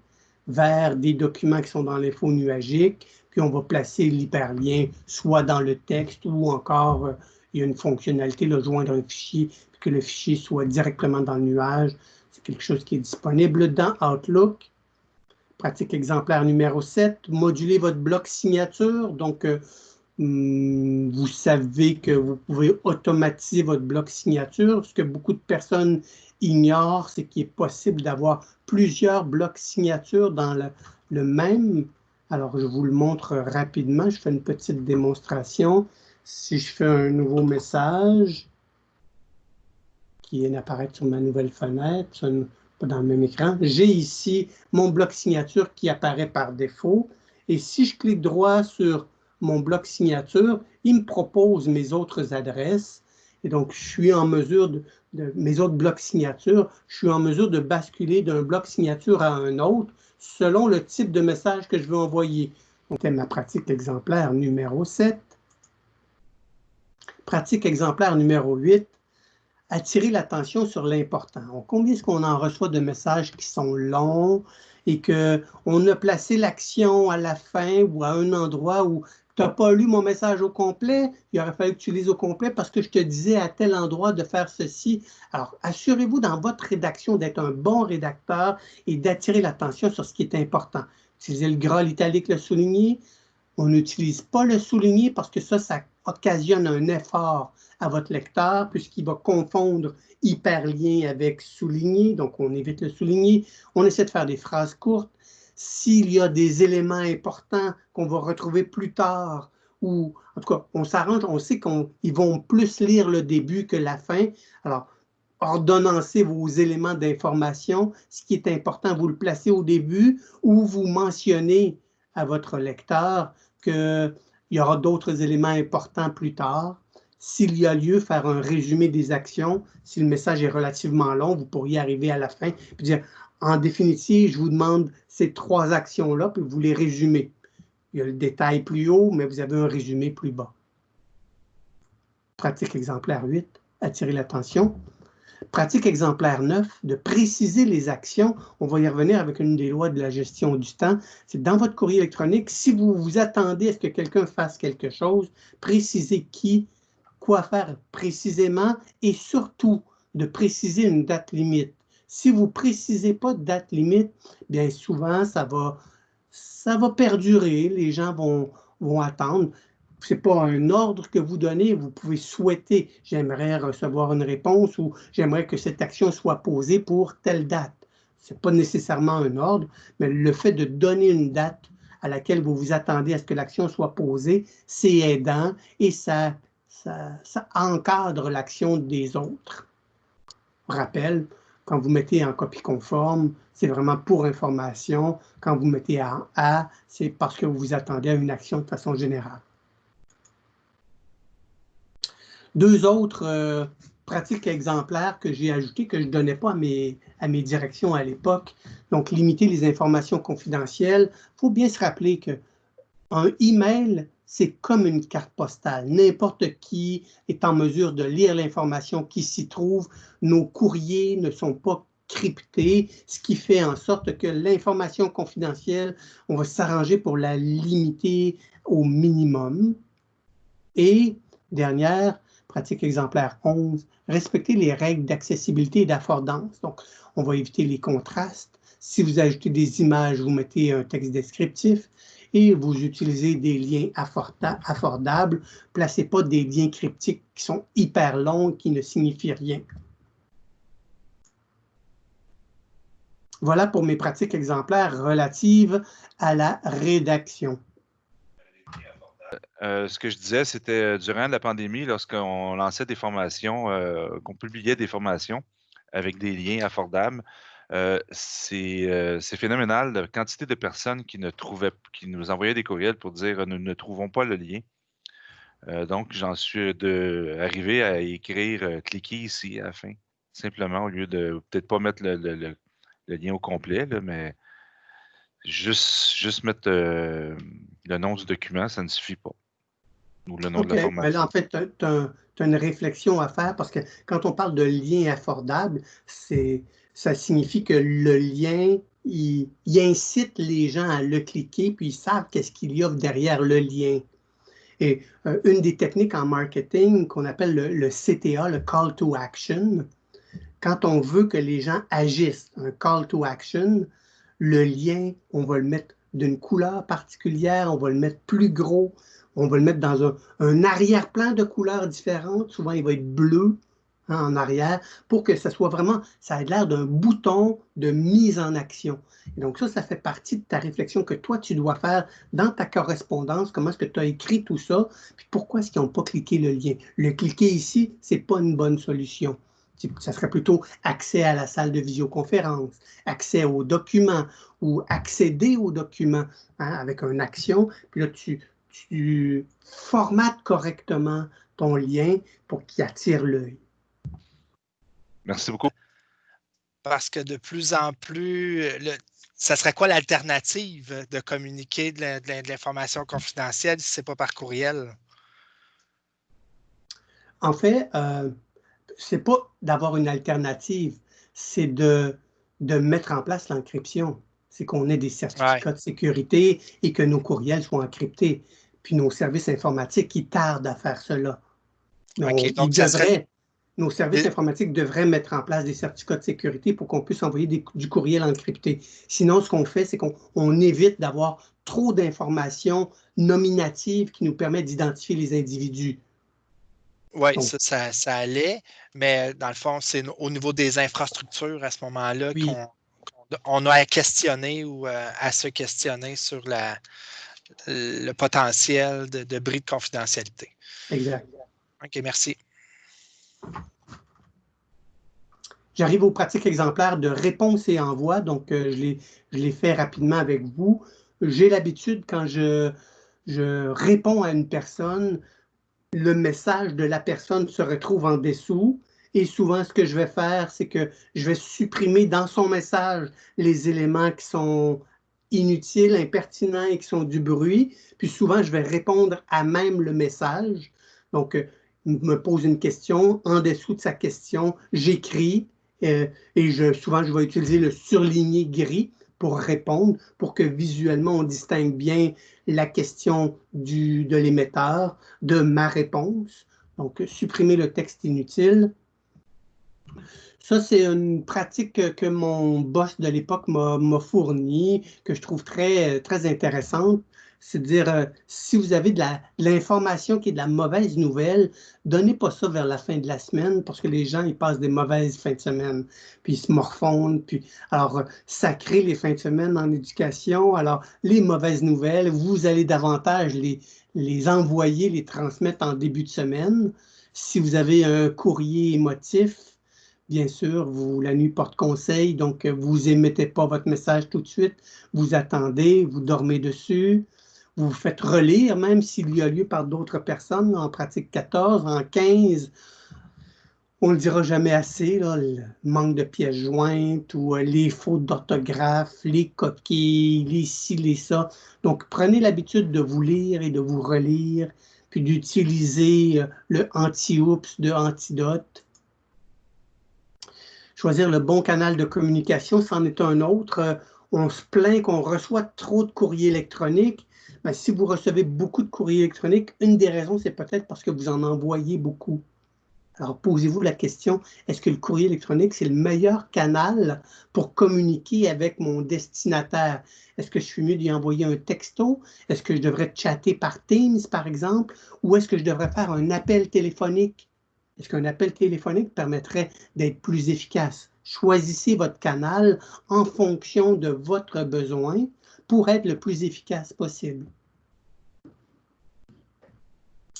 vers des documents qui sont dans l'info nuagique. Puis, on va placer l'hyperlien soit dans le texte ou encore, euh, il y a une fonctionnalité, de joindre un fichier, puis que le fichier soit directement dans le nuage. C'est quelque chose qui est disponible dans Outlook. Pratique exemplaire numéro 7, moduler votre bloc signature. Donc, euh, hum, vous savez que vous pouvez automatiser votre bloc signature. Ce que beaucoup de personnes ignorent, c'est qu'il est possible d'avoir plusieurs blocs signature dans le, le même. Alors, je vous le montre rapidement. Je fais une petite démonstration. Si je fais un nouveau message qui vient d'apparaître sur ma nouvelle fenêtre, pas dans le même écran, j'ai ici mon bloc signature qui apparaît par défaut. Et si je clique droit sur mon bloc signature, il me propose mes autres adresses. Et donc, je suis en mesure de, mes autres blocs signature, je suis en mesure de basculer d'un bloc signature à un autre selon le type de message que je veux envoyer. Donc, ma pratique exemplaire numéro 7. Pratique exemplaire numéro 8, attirer l'attention sur l'important. Combien est-ce qu'on en reçoit de messages qui sont longs et qu'on a placé l'action à la fin ou à un endroit où tu n'as pas lu mon message au complet, il aurait fallu que tu lises au complet parce que je te disais à tel endroit de faire ceci. Alors, assurez-vous dans votre rédaction d'être un bon rédacteur et d'attirer l'attention sur ce qui est important. Utilisez le gras, l'italique, le souligné. On n'utilise pas le souligné parce que ça, ça occasionne un effort à votre lecteur puisqu'il va confondre hyperlien avec souligné, donc on évite le souligné. On essaie de faire des phrases courtes. S'il y a des éléments importants qu'on va retrouver plus tard, ou en tout cas, on s'arrange, on sait qu'ils vont plus lire le début que la fin. Alors, ordonnancez vos éléments d'information. Ce qui est important, vous le placez au début ou vous mentionnez à votre lecteur qu'il y aura d'autres éléments importants plus tard. S'il y a lieu, faire un résumé des actions. Si le message est relativement long, vous pourriez arriver à la fin et dire, en définitive, je vous demande ces trois actions-là, puis vous les résumez. Il y a le détail plus haut, mais vous avez un résumé plus bas. Pratique exemplaire 8, attirer l'attention. Pratique exemplaire 9, de préciser les actions. On va y revenir avec une des lois de la gestion du temps. C'est dans votre courrier électronique, si vous vous attendez à ce que quelqu'un fasse quelque chose, précisez qui, quoi faire précisément et surtout de préciser une date limite. Si vous ne précisez pas de date limite, bien souvent, ça va, ça va perdurer. Les gens vont, vont attendre ce n'est pas un ordre que vous donnez, vous pouvez souhaiter « j'aimerais recevoir une réponse » ou « j'aimerais que cette action soit posée pour telle date ». Ce n'est pas nécessairement un ordre, mais le fait de donner une date à laquelle vous vous attendez à ce que l'action soit posée, c'est aidant et ça, ça, encadre l'action des autres. Rappel, quand vous mettez en copie conforme, c'est vraiment pour information. Quand vous mettez en A, c'est parce que vous vous attendez à une action de façon générale. Deux autres euh, pratiques exemplaires que j'ai ajoutées, que je ne donnais pas à mes, à mes directions à l'époque. Donc, limiter les informations confidentielles. Il faut bien se rappeler qu'un email, c'est comme une carte postale. N'importe qui est en mesure de lire l'information qui s'y trouve. Nos courriers ne sont pas cryptés, ce qui fait en sorte que l'information confidentielle, on va s'arranger pour la limiter au minimum. Et dernière, pratique exemplaire 11, respecter les règles d'accessibilité et d'affordance. Donc, on va éviter les contrastes. Si vous ajoutez des images, vous mettez un texte descriptif et vous utilisez des liens affordables. Placez pas des liens cryptiques qui sont hyper longs, qui ne signifient rien. Voilà pour mes pratiques exemplaires relatives à la rédaction. Euh, ce que je disais, c'était euh, durant la pandémie, lorsqu'on lançait des formations, euh, qu'on publiait des formations avec des liens affordables, c'est phénoménal la quantité de personnes qui nous envoyaient des courriels pour dire nous ne trouvons pas le lien. donc, j'en suis arrivé à écrire cliquez ici à la fin, simplement, au lieu de peut-être pas mettre le, lien au complet, mais juste mettre le nom du document, ça ne suffit pas ou le nom de la formation. en fait, tu as, une réflexion à faire parce que quand on parle de lien affordable, ça signifie que le lien, il, incite les gens à le cliquer, puis ils savent qu'est-ce qu'il y a derrière le lien. Et euh, une des techniques en marketing qu'on appelle le, le, CTA, le Call to Action, quand on veut que les gens agissent, un Call to Action, le lien, on va le mettre d'une couleur particulière, on va le mettre plus gros, on va le mettre dans un, arrière-plan de couleurs différentes. Souvent, il va être bleu hein, en arrière pour que ça soit vraiment, ça ait l'air d'un bouton de mise en action. Et donc ça, ça fait partie de ta réflexion que toi, tu dois faire dans ta correspondance. Comment est-ce que tu as écrit tout ça? Puis pourquoi est-ce qu'ils n'ont pas cliqué le lien? Le cliquer ici, ce n'est pas une bonne solution. Ça serait plutôt accès à la salle de visioconférence, accès aux documents ou accéder aux documents hein, avec une action. Puis là, tu, tu formates correctement ton lien pour qu'il attire l'œil. Merci beaucoup. Parce que de plus en plus, ça serait quoi l'alternative de communiquer de l'information confidentielle si ce n'est pas par courriel? En fait, euh, ce n'est pas d'avoir une alternative, c'est de, de mettre en place l'encryption. C'est qu'on ait des certificats de sécurité et que nos courriels soient encryptés puis nos services informatiques qui tardent à faire cela. Nos services informatiques devraient mettre en place des certificats de sécurité pour qu'on puisse envoyer du courriel encrypté. Sinon, ce qu'on fait, c'est qu'on évite d'avoir trop d'informations nominatives qui nous permettent d'identifier les individus. Oui, ça, ça, allait, mais dans le fond, c'est au niveau des infrastructures à ce moment-là qu'on a à questionner ou euh, à, se questionner sur la, le potentiel de, de bris de confidentialité. Exact. OK, merci. J'arrive aux pratiques exemplaires de réponse et envoi. Donc, euh, je l'ai fait rapidement avec vous. J'ai l'habitude, quand je, je réponds à une personne, le message de la personne se retrouve en dessous. Et souvent, ce que je vais faire, c'est que je vais supprimer dans son message les éléments qui sont inutiles, impertinents et qui sont du bruit. Puis souvent, je vais répondre à même le message. Donc, euh, il me pose une question. En dessous de sa question, j'écris euh, et je, souvent, je vais utiliser le surligné gris pour répondre, pour que visuellement, on distingue bien la question du, de l'émetteur de ma réponse. Donc, supprimer le texte inutile. Ça, c'est une pratique que mon boss de l'époque m'a fournie, que je trouve très, très intéressante c'est de dire, euh, si vous avez de l'information qui est de la mauvaise nouvelle, donnez pas ça vers la fin de la semaine parce que les gens, ils passent des mauvaises fins de semaine, puis ils se morfondent, puis alors, euh, ça crée les fins de semaine en éducation. Alors, les mauvaises nouvelles, vous allez davantage les, les envoyer, les transmettre en début de semaine. Si vous avez un courrier émotif, bien sûr, vous, la nuit porte conseil, donc euh, vous émettez pas votre message tout de suite, vous attendez, vous dormez dessus, vous faites relire, même s'il y a lieu par d'autres personnes, en pratique 14, en 15, on ne le dira jamais assez, le manque de pièces jointes ou euh, les fautes d'orthographe, les coquilles, les ci, les ça. Donc, prenez l'habitude de vous lire et de vous relire, puis d'utiliser euh, le anti-oups de Antidote. Choisir le bon canal de communication, c'en est un autre. On se plaint qu'on reçoit trop de courriers électroniques. Ben, si vous recevez beaucoup de courriers électroniques, une des raisons, c'est peut-être parce que vous en envoyez beaucoup. Alors, posez-vous la question, est-ce que le courrier électronique, c'est le meilleur canal pour communiquer avec mon destinataire? Est-ce que je suis mieux d'y envoyer un texto? Est-ce que je devrais chatter par Teams, par exemple? Ou est-ce que je devrais faire un appel téléphonique? Est-ce qu'un appel téléphonique permettrait d'être plus efficace? Choisissez votre canal en fonction de votre besoin pour être le plus efficace possible.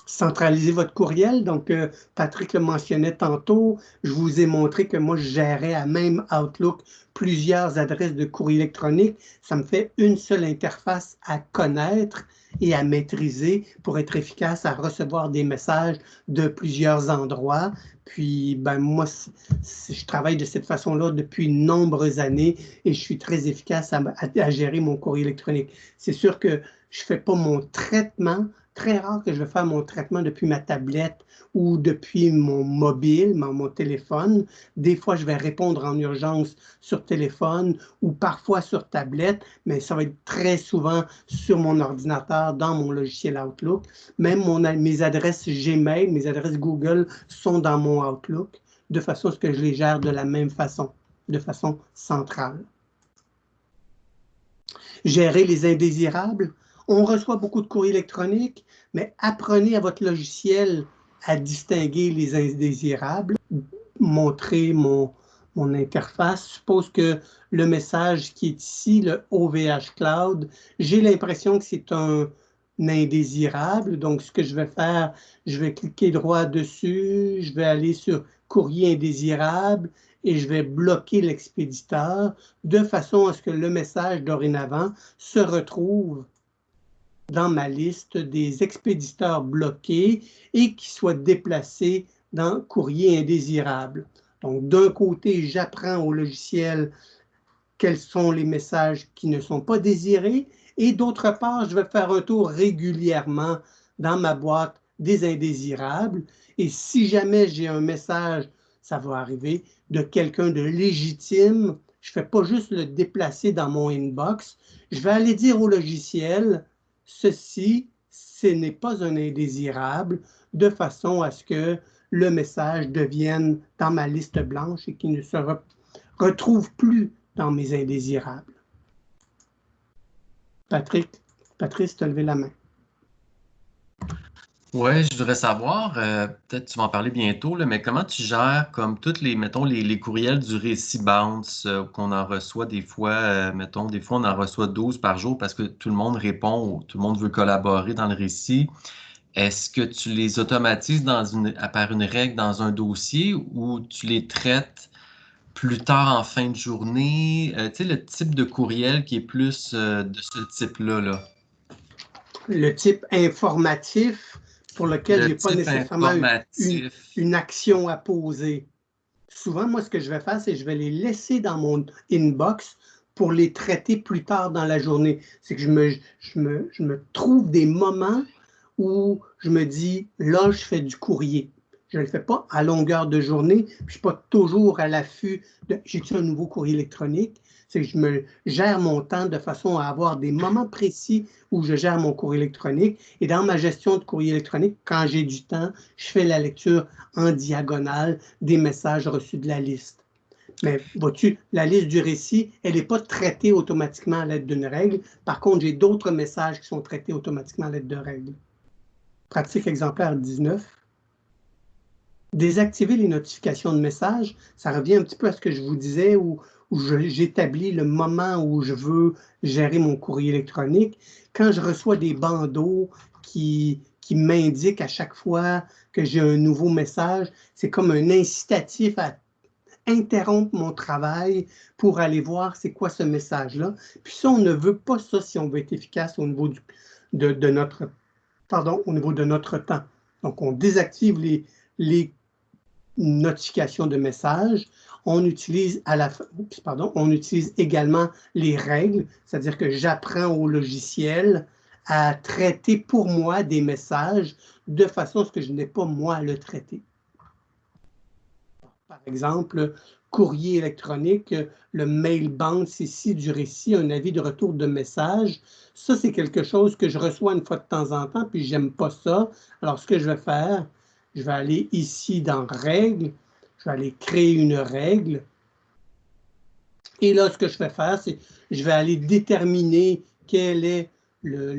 Centralisez votre courriel. Donc, euh, Patrick le mentionnait tantôt. Je vous ai montré que moi, je gérais à même Outlook plusieurs adresses de courrier électronique. Ça me fait une seule interface à connaître et à maîtriser pour être efficace à recevoir des messages de plusieurs endroits. Puis, ben, moi, je travaille de cette façon-là depuis de nombreuses années et je suis très efficace à, à gérer mon courrier électronique. C'est sûr que je ne fais pas mon traitement très rare que je vais faire mon traitement depuis ma tablette ou depuis mon mobile, mon, téléphone. Des fois, je vais répondre en urgence sur téléphone ou parfois sur tablette, mais ça va être très souvent sur mon ordinateur, dans mon logiciel Outlook. Même mes adresses Gmail, mes adresses Google sont dans mon Outlook, de façon à ce que je les gère de la même façon, de façon centrale. Gérer les indésirables, on reçoit beaucoup de courriers électroniques, mais apprenez à votre logiciel à distinguer les indésirables. Montrer mon, mon interface. suppose que le message qui est ici, le OVH Cloud, j'ai l'impression que c'est un, indésirable. Donc, ce que je vais faire, je vais cliquer droit dessus, je vais aller sur courrier indésirable et je vais bloquer l'expéditeur de façon à ce que le message dorénavant se retrouve dans ma liste des expéditeurs bloqués et qui soient déplacés dans courrier indésirable. Donc, d'un côté, j'apprends au logiciel quels sont les messages qui ne sont pas désirés et d'autre part, je vais faire un tour régulièrement dans ma boîte des indésirables et si jamais j'ai un message, ça va arriver, de quelqu'un de légitime, je ne fais pas juste le déplacer dans mon inbox, je vais aller dire au logiciel, ceci, ce n'est pas un indésirable, de façon à ce que le message devienne dans ma liste blanche et qu'il ne se retrouve plus dans mes indésirables. Patrick, Patrice, tu as levé la main. Oui, je voudrais savoir, euh, peut-être tu vas en parler bientôt, mais comment tu gères comme toutes les, mettons, les, courriels du récit bounce euh, qu'on en reçoit des fois, euh, mettons, des fois on en reçoit 12 par jour parce que tout le monde répond, tout le monde veut collaborer dans le récit. Est-ce que tu les automatises dans une, par une règle dans un dossier ou tu les traites plus tard en fin de journée? tu sais, le type de courriel qui est plus de ce type-là. Là. Le type informatif pour lequel je n'ai pas nécessairement une, action à poser. Souvent, moi, ce que je vais faire, c'est que je vais les laisser dans mon inbox pour les traiter plus tard dans la journée. C'est que je me, je, me, je me trouve des moments où je me dis, là, je fais du courrier. Je ne le fais pas à longueur de journée, je ne suis pas toujours à l'affût de j'ai-tu un nouveau courrier électronique, c'est que je me gère mon temps de façon à avoir des moments précis où je gère mon courrier électronique. Et dans ma gestion de courrier électronique, quand j'ai du temps, je fais la lecture en diagonale des messages reçus de la liste. Mais vois-tu, la liste du récit, elle n'est pas traitée automatiquement à l'aide d'une règle. Par contre, j'ai d'autres messages qui sont traités automatiquement à l'aide de règles. Pratique exemplaire 19. Désactiver les notifications de messages, ça revient un petit peu à ce que je vous disais, où où j'établis le moment où je veux gérer mon courrier électronique. Quand je reçois des bandeaux qui, qui m'indiquent à chaque fois que j'ai un nouveau message, c'est comme un incitatif à interrompre mon travail pour aller voir c'est quoi ce message-là. Puis ça, on ne veut pas ça si on veut être efficace au niveau de, de, notre pardon, au niveau de notre temps. Donc, on désactive les, les notifications de messages on utilise, également les règles, c'est-à-dire que j'apprends au logiciel à traiter pour moi des messages de façon à ce que je n'ai pas moi à le traiter. Par exemple, courrier électronique, le mail bounce ici du récit, un avis de retour de message. Ça, c'est quelque chose que je reçois une fois de temps en temps, puis j'aime pas ça. Alors, ce que je vais faire, je vais aller ici dans Règles, je vais aller créer une règle. Et là, ce que je vais faire, c'est je vais aller déterminer quel est le,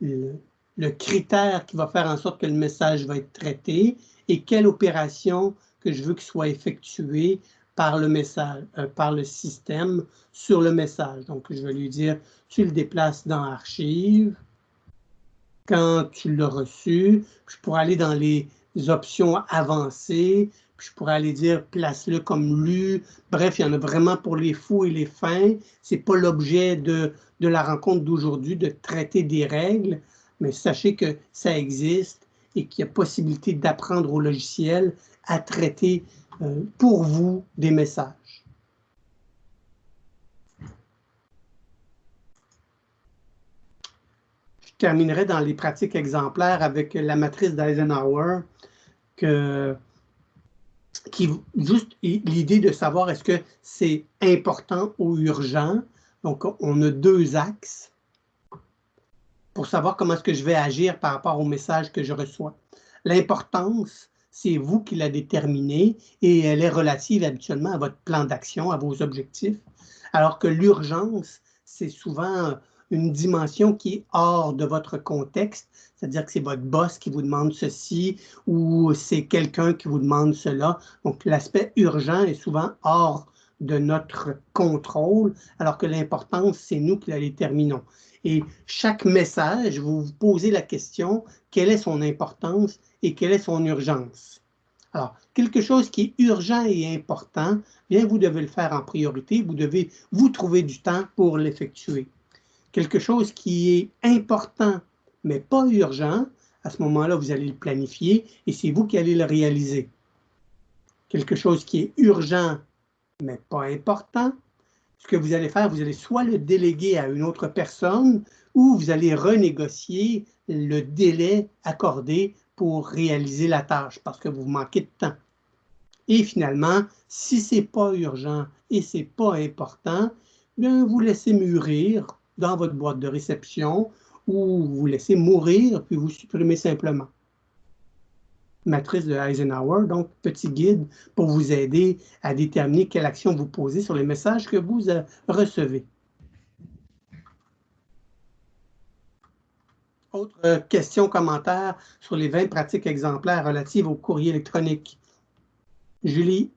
le, critère qui va faire en sorte que le message va être traité et quelle opération que je veux qu'il soit effectuée par le message, euh, par le système sur le message. Donc, je vais lui dire, tu le déplaces dans Archives. Quand tu l'as reçu, je pourrais aller dans les options avancées, je pourrais aller dire place-le comme lu. Bref, il y en a vraiment pour les fous et les fins. Ce n'est pas l'objet de, de la rencontre d'aujourd'hui de traiter des règles, mais sachez que ça existe et qu'il y a possibilité d'apprendre au logiciel à traiter euh, pour vous des messages. Je terminerai dans les pratiques exemplaires avec la matrice d'Eisenhower que qui juste l'idée de savoir est-ce que c'est important ou urgent. Donc, on a deux axes pour savoir comment est-ce que je vais agir par rapport au message que je reçois. L'importance, c'est vous qui la déterminez et elle est relative habituellement à votre plan d'action, à vos objectifs, alors que l'urgence, c'est souvent une dimension qui est hors de votre contexte, c'est-à-dire que c'est votre boss qui vous demande ceci ou c'est quelqu'un qui vous demande cela. Donc, l'aspect urgent est souvent hors de notre contrôle, alors que l'importance, c'est nous qui la déterminons. Et chaque message, vous vous posez la question, quelle est son importance et quelle est son urgence? Alors, quelque chose qui est urgent et important, bien, vous devez le faire en priorité, vous devez vous trouver du temps pour l'effectuer quelque chose qui est important, mais pas urgent, à ce moment-là, vous allez le planifier et c'est vous qui allez le réaliser. Quelque chose qui est urgent, mais pas important, ce que vous allez faire, vous allez soit le déléguer à une autre personne ou vous allez renégocier le délai accordé pour réaliser la tâche parce que vous manquez de temps. Et finalement, si ce n'est pas urgent et ce n'est pas important, bien, vous laissez mûrir dans votre boîte de réception ou vous laissez mourir puis vous supprimez simplement. Matrice de Eisenhower, donc petit guide pour vous aider à déterminer quelle action vous posez sur les messages que vous euh, recevez. Autre euh, question, commentaire sur les 20 pratiques exemplaires relatives au courrier électronique. Julie?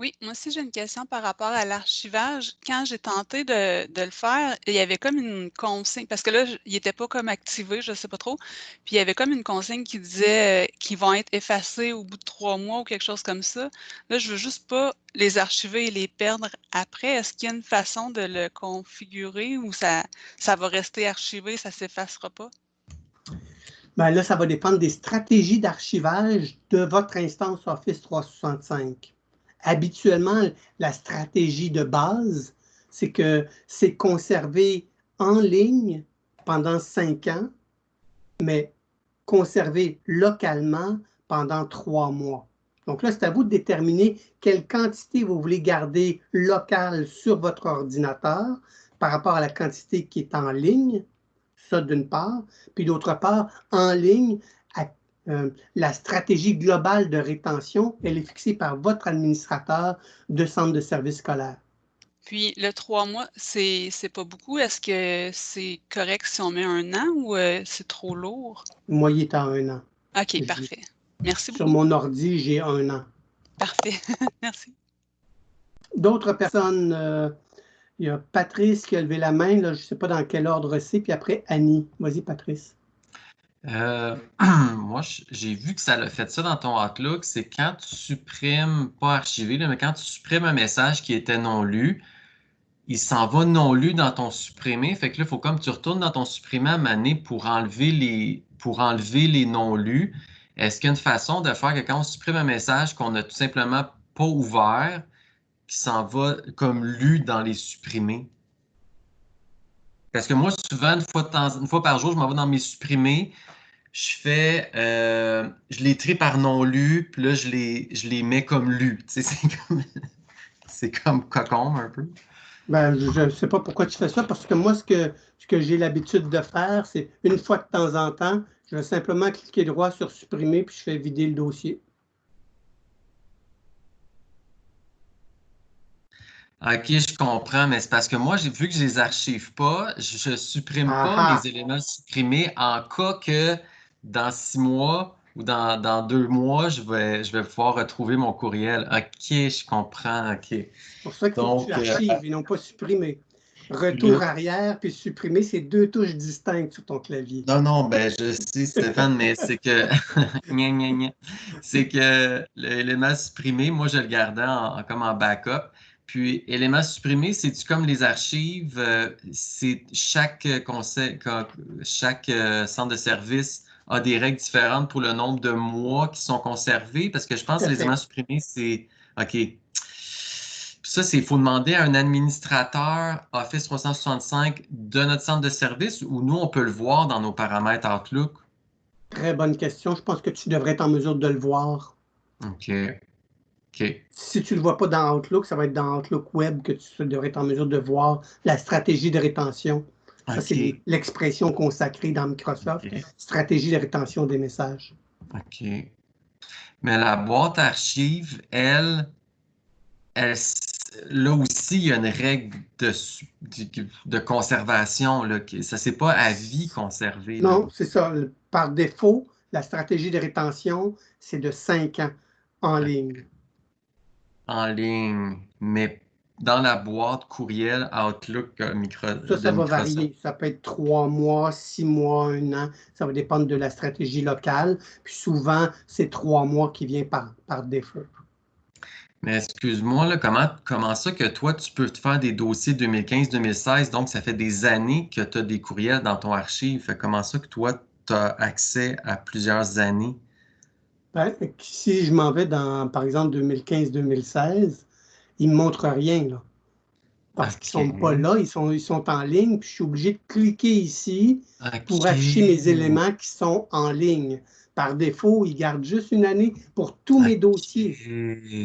Oui, moi aussi j'ai une question par rapport à l'archivage. Quand j'ai tenté de, le faire, il y avait comme une consigne, parce que là, il n'était pas comme activé, je ne sais pas trop. Puis il y avait comme une consigne qui disait euh, qu'ils vont être effacés au bout de trois mois ou quelque chose comme ça. Là, je veux juste pas les archiver et les perdre après. Est-ce qu'il y a une façon de le configurer ou ça, ça va rester archivé, ça ne s'effacera pas? Bien là, ça va dépendre des stratégies d'archivage de votre instance Office 365 habituellement, la stratégie de base, c'est que c'est conservé en ligne pendant cinq ans, mais conservé localement pendant trois mois. Donc là, c'est à vous de déterminer quelle quantité vous voulez garder locale sur votre ordinateur par rapport à la quantité qui est en ligne, ça d'une part, puis d'autre part, en ligne, euh, la stratégie globale de rétention, elle est fixée par votre administrateur de centre de services scolaire. Puis le trois mois, c'est pas beaucoup. Est-ce que c'est correct si on met un an ou euh, c'est trop lourd? Moi, il est à un an. OK, parfait. Merci beaucoup. Sur mon ordi, j'ai un an. Parfait. (laughs) Merci. D'autres personnes, euh, il y a Patrice qui a levé la main, là, je ne sais pas dans quel ordre c'est, puis après Annie. Vas-y, Patrice. Euh, (clears throat) moi, j'ai vu que ça l'a fait ça dans ton Outlook, c'est quand tu supprimes, pas archivé, mais quand tu supprimes un message qui était non lu, il s'en va non lu dans ton supprimé. Fait que là, il faut comme tu retournes dans ton supprimé à maner pour enlever les, pour enlever les non lus. Est-ce qu'il y a une façon de faire que quand on supprime un message qu'on n'a tout simplement pas ouvert, qui s'en va comme lu dans les supprimés? Parce que moi, souvent, une fois, par jour, je m'en vais dans mes supprimés, je fais, euh, je les trie par non lu, puis là, je les, je les mets comme lus. (laughs) c'est comme, comme cocon un peu. Ben, je ne sais pas pourquoi tu fais ça, parce que moi, ce que, ce que j'ai l'habitude de faire, c'est une fois de temps en temps, je vais simplement cliquer droit sur supprimer, puis je fais vider le dossier. OK, je comprends, mais c'est parce que moi, vu que je les archive pas, je ne supprime pas ah les éléments supprimés en cas que dans six mois ou dans, deux mois, je vais, je vais pouvoir retrouver mon courriel. OK, je comprends. OK. C'est pour ça que tu euh, archives et non pas supprimer. Retour arrière puis supprimer, c'est deux touches distinctes sur ton clavier. Non, non, ben je sais, Stéphane, mais c'est que (laughs) c'est que l'élément supprimé, moi, je le gardais en, comme en backup. Puis, élément supprimé, c'est-tu comme les archives? Euh, c'est chaque conseil, chaque euh, centre de service a des règles différentes pour le nombre de mois qui sont conservés, parce que je pense que les éléments supprimés, c'est OK. ça, c'est il faut demander à un administrateur Office 365 de notre centre de service ou nous, on peut le voir dans nos paramètres Outlook? Très bonne question. Je pense que tu devrais être en mesure de le voir. OK. Si tu ne le vois pas dans Outlook, ça va être dans Outlook Web que tu devrais être en mesure de voir la stratégie de rétention. Ça, c'est l'expression consacrée dans Microsoft, stratégie de rétention des messages. OK. Mais la boîte archive, elle, là aussi, il y a une règle de, de conservation. Là, ça, c'est pas à vie conservé. Non, c'est ça. Par défaut, la stratégie de rétention, c'est de 5 ans en ligne. En ligne, mais dans la boîte courriel Outlook euh, Microsoft. Ça, ça va varier. Ça peut être trois mois, six mois, un an. Ça va dépendre de la stratégie locale. Puis souvent, c'est trois mois qui vient par, par défaut. Mais excuse-moi, comment, comment ça que toi, tu peux te faire des dossiers 2015-2016, donc ça fait des années que tu as des courriels dans ton archive. Comment ça que toi, tu as accès à plusieurs années? Ben, si je m'en vais dans, par exemple, 2015-2016, ils ne me montrent rien. Là. Parce qu'ils ne sont pas là, ils sont, ils sont en ligne, puis je suis obligé de cliquer ici pour afficher mes éléments qui sont en ligne. Par défaut, ils gardent juste une année pour tous mes dossiers.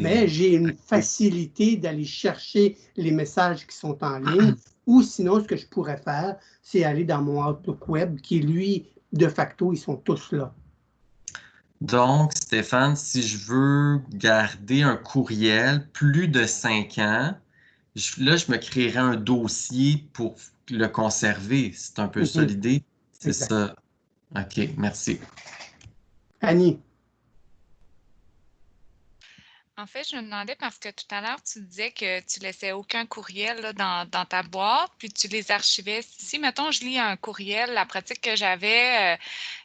Mais j'ai une facilité d'aller chercher les messages qui sont en ligne. Ou sinon, ce que je pourrais faire, c'est aller dans mon Outlook Web, qui, lui, de facto, ils sont tous là. Donc, Stéphane, si je veux garder un courriel plus de cinq ans, là, je me créerai un dossier pour le conserver. C'est un peu ça l'idée. C'est ça. OK, merci. Annie. En fait, je me demandais parce que tout à l'heure, tu disais que tu laissais aucun courriel dans, ta boîte, puis tu les archivais. Si, mettons, je lis un courriel, la pratique que j'avais euh,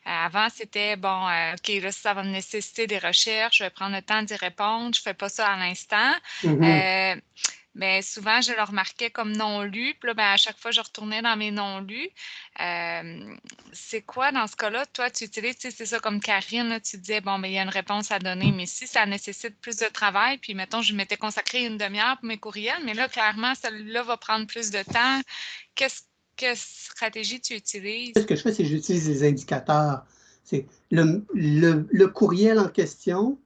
avant, c'était bon, euh, OK, là, ça va me nécessiter des recherches, je vais prendre le temps d'y répondre, je ne fais pas ça à l'instant. Mm-hmm. Euh, mais souvent, je le remarquais comme non lu. Puis là, ben, à chaque fois, je retournais dans mes non lus. C'est quoi dans ce cas-là? Toi, tu utilises, c'est ça comme Karine, tu disais, bon, mais ben, il y a une réponse à donner, mais si ça nécessite plus de travail, puis mettons, je m'étais consacré une demi-heure pour mes courriels, mais là, clairement, celle-là va prendre plus de temps. Qu'est-ce quelle stratégie tu utilises? Ce que je fais, c'est que j'utilise les indicateurs. C'est le, le, le, courriel en question,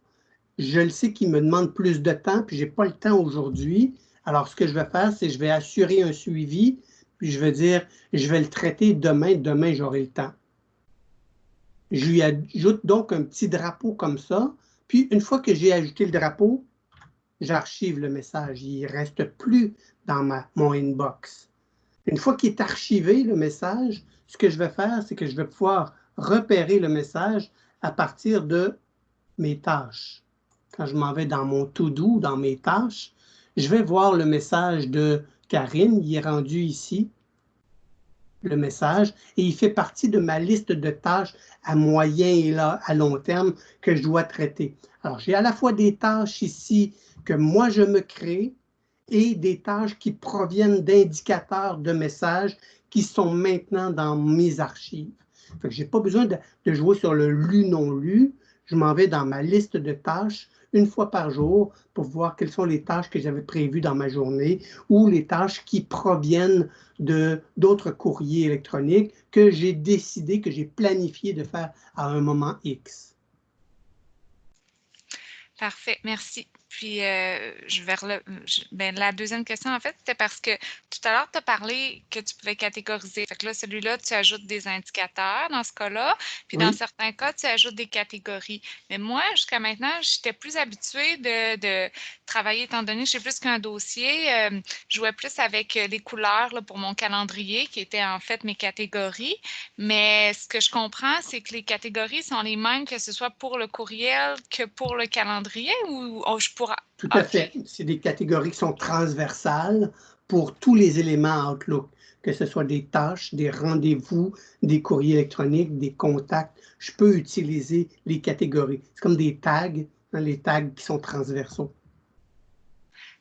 je le sais qu'il me demande plus de temps, puis je n'ai pas le temps aujourd'hui. Alors, ce que je vais faire, c'est que je vais assurer un suivi, puis je vais dire, je vais le traiter demain, demain j'aurai le temps. Je lui ajoute donc un petit drapeau comme ça, puis une fois que j'ai ajouté le drapeau, j'archive le message. Il ne reste plus dans ma, mon inbox. Une fois qu'il est archivé, le message, ce que je vais faire, c'est que je vais pouvoir repérer le message à partir de mes tâches. Quand je m'en vais dans mon to-do, dans mes tâches, je vais voir le message de Karine, il est rendu ici, le message, et il fait partie de ma liste de tâches à moyen et à long terme que je dois traiter. Alors, j'ai à la fois des tâches ici que moi je me crée et des tâches qui proviennent d'indicateurs de messages qui sont maintenant dans mes archives. je n'ai pas besoin de, jouer sur le lu-non-lu. Je m'en vais dans ma liste de tâches une fois par jour pour voir quelles sont les tâches que j'avais prévues dans ma journée ou les tâches qui proviennent de d'autres courriers électroniques que j'ai décidé, que j'ai planifié de faire à un moment X. Parfait, merci. Puis, euh, je vais ben, la deuxième question, en fait, c'était parce que tout à l'heure, tu as parlé que tu pouvais catégoriser. Fait que là, celui-là, tu ajoutes des indicateurs dans ce cas-là. Puis, dans certains cas, tu ajoutes des catégories. Mais moi, jusqu'à maintenant, j'étais plus habituée de, travailler, étant donné que j'ai plus qu'un dossier. Euh, je jouais plus avec les couleurs là, pour mon calendrier, qui étaient en fait mes catégories. Mais ce que je comprends, c'est que les catégories sont les mêmes, que ce soit pour le courriel que pour le calendrier, ou oh, je pourrais tout à fait. C'est des catégories qui sont transversales pour tous les éléments Outlook, que ce soit des tâches, des rendez-vous, des courriers électroniques, des contacts. Je peux utiliser les catégories. C'est comme des tags, hein, les tags qui sont transversaux.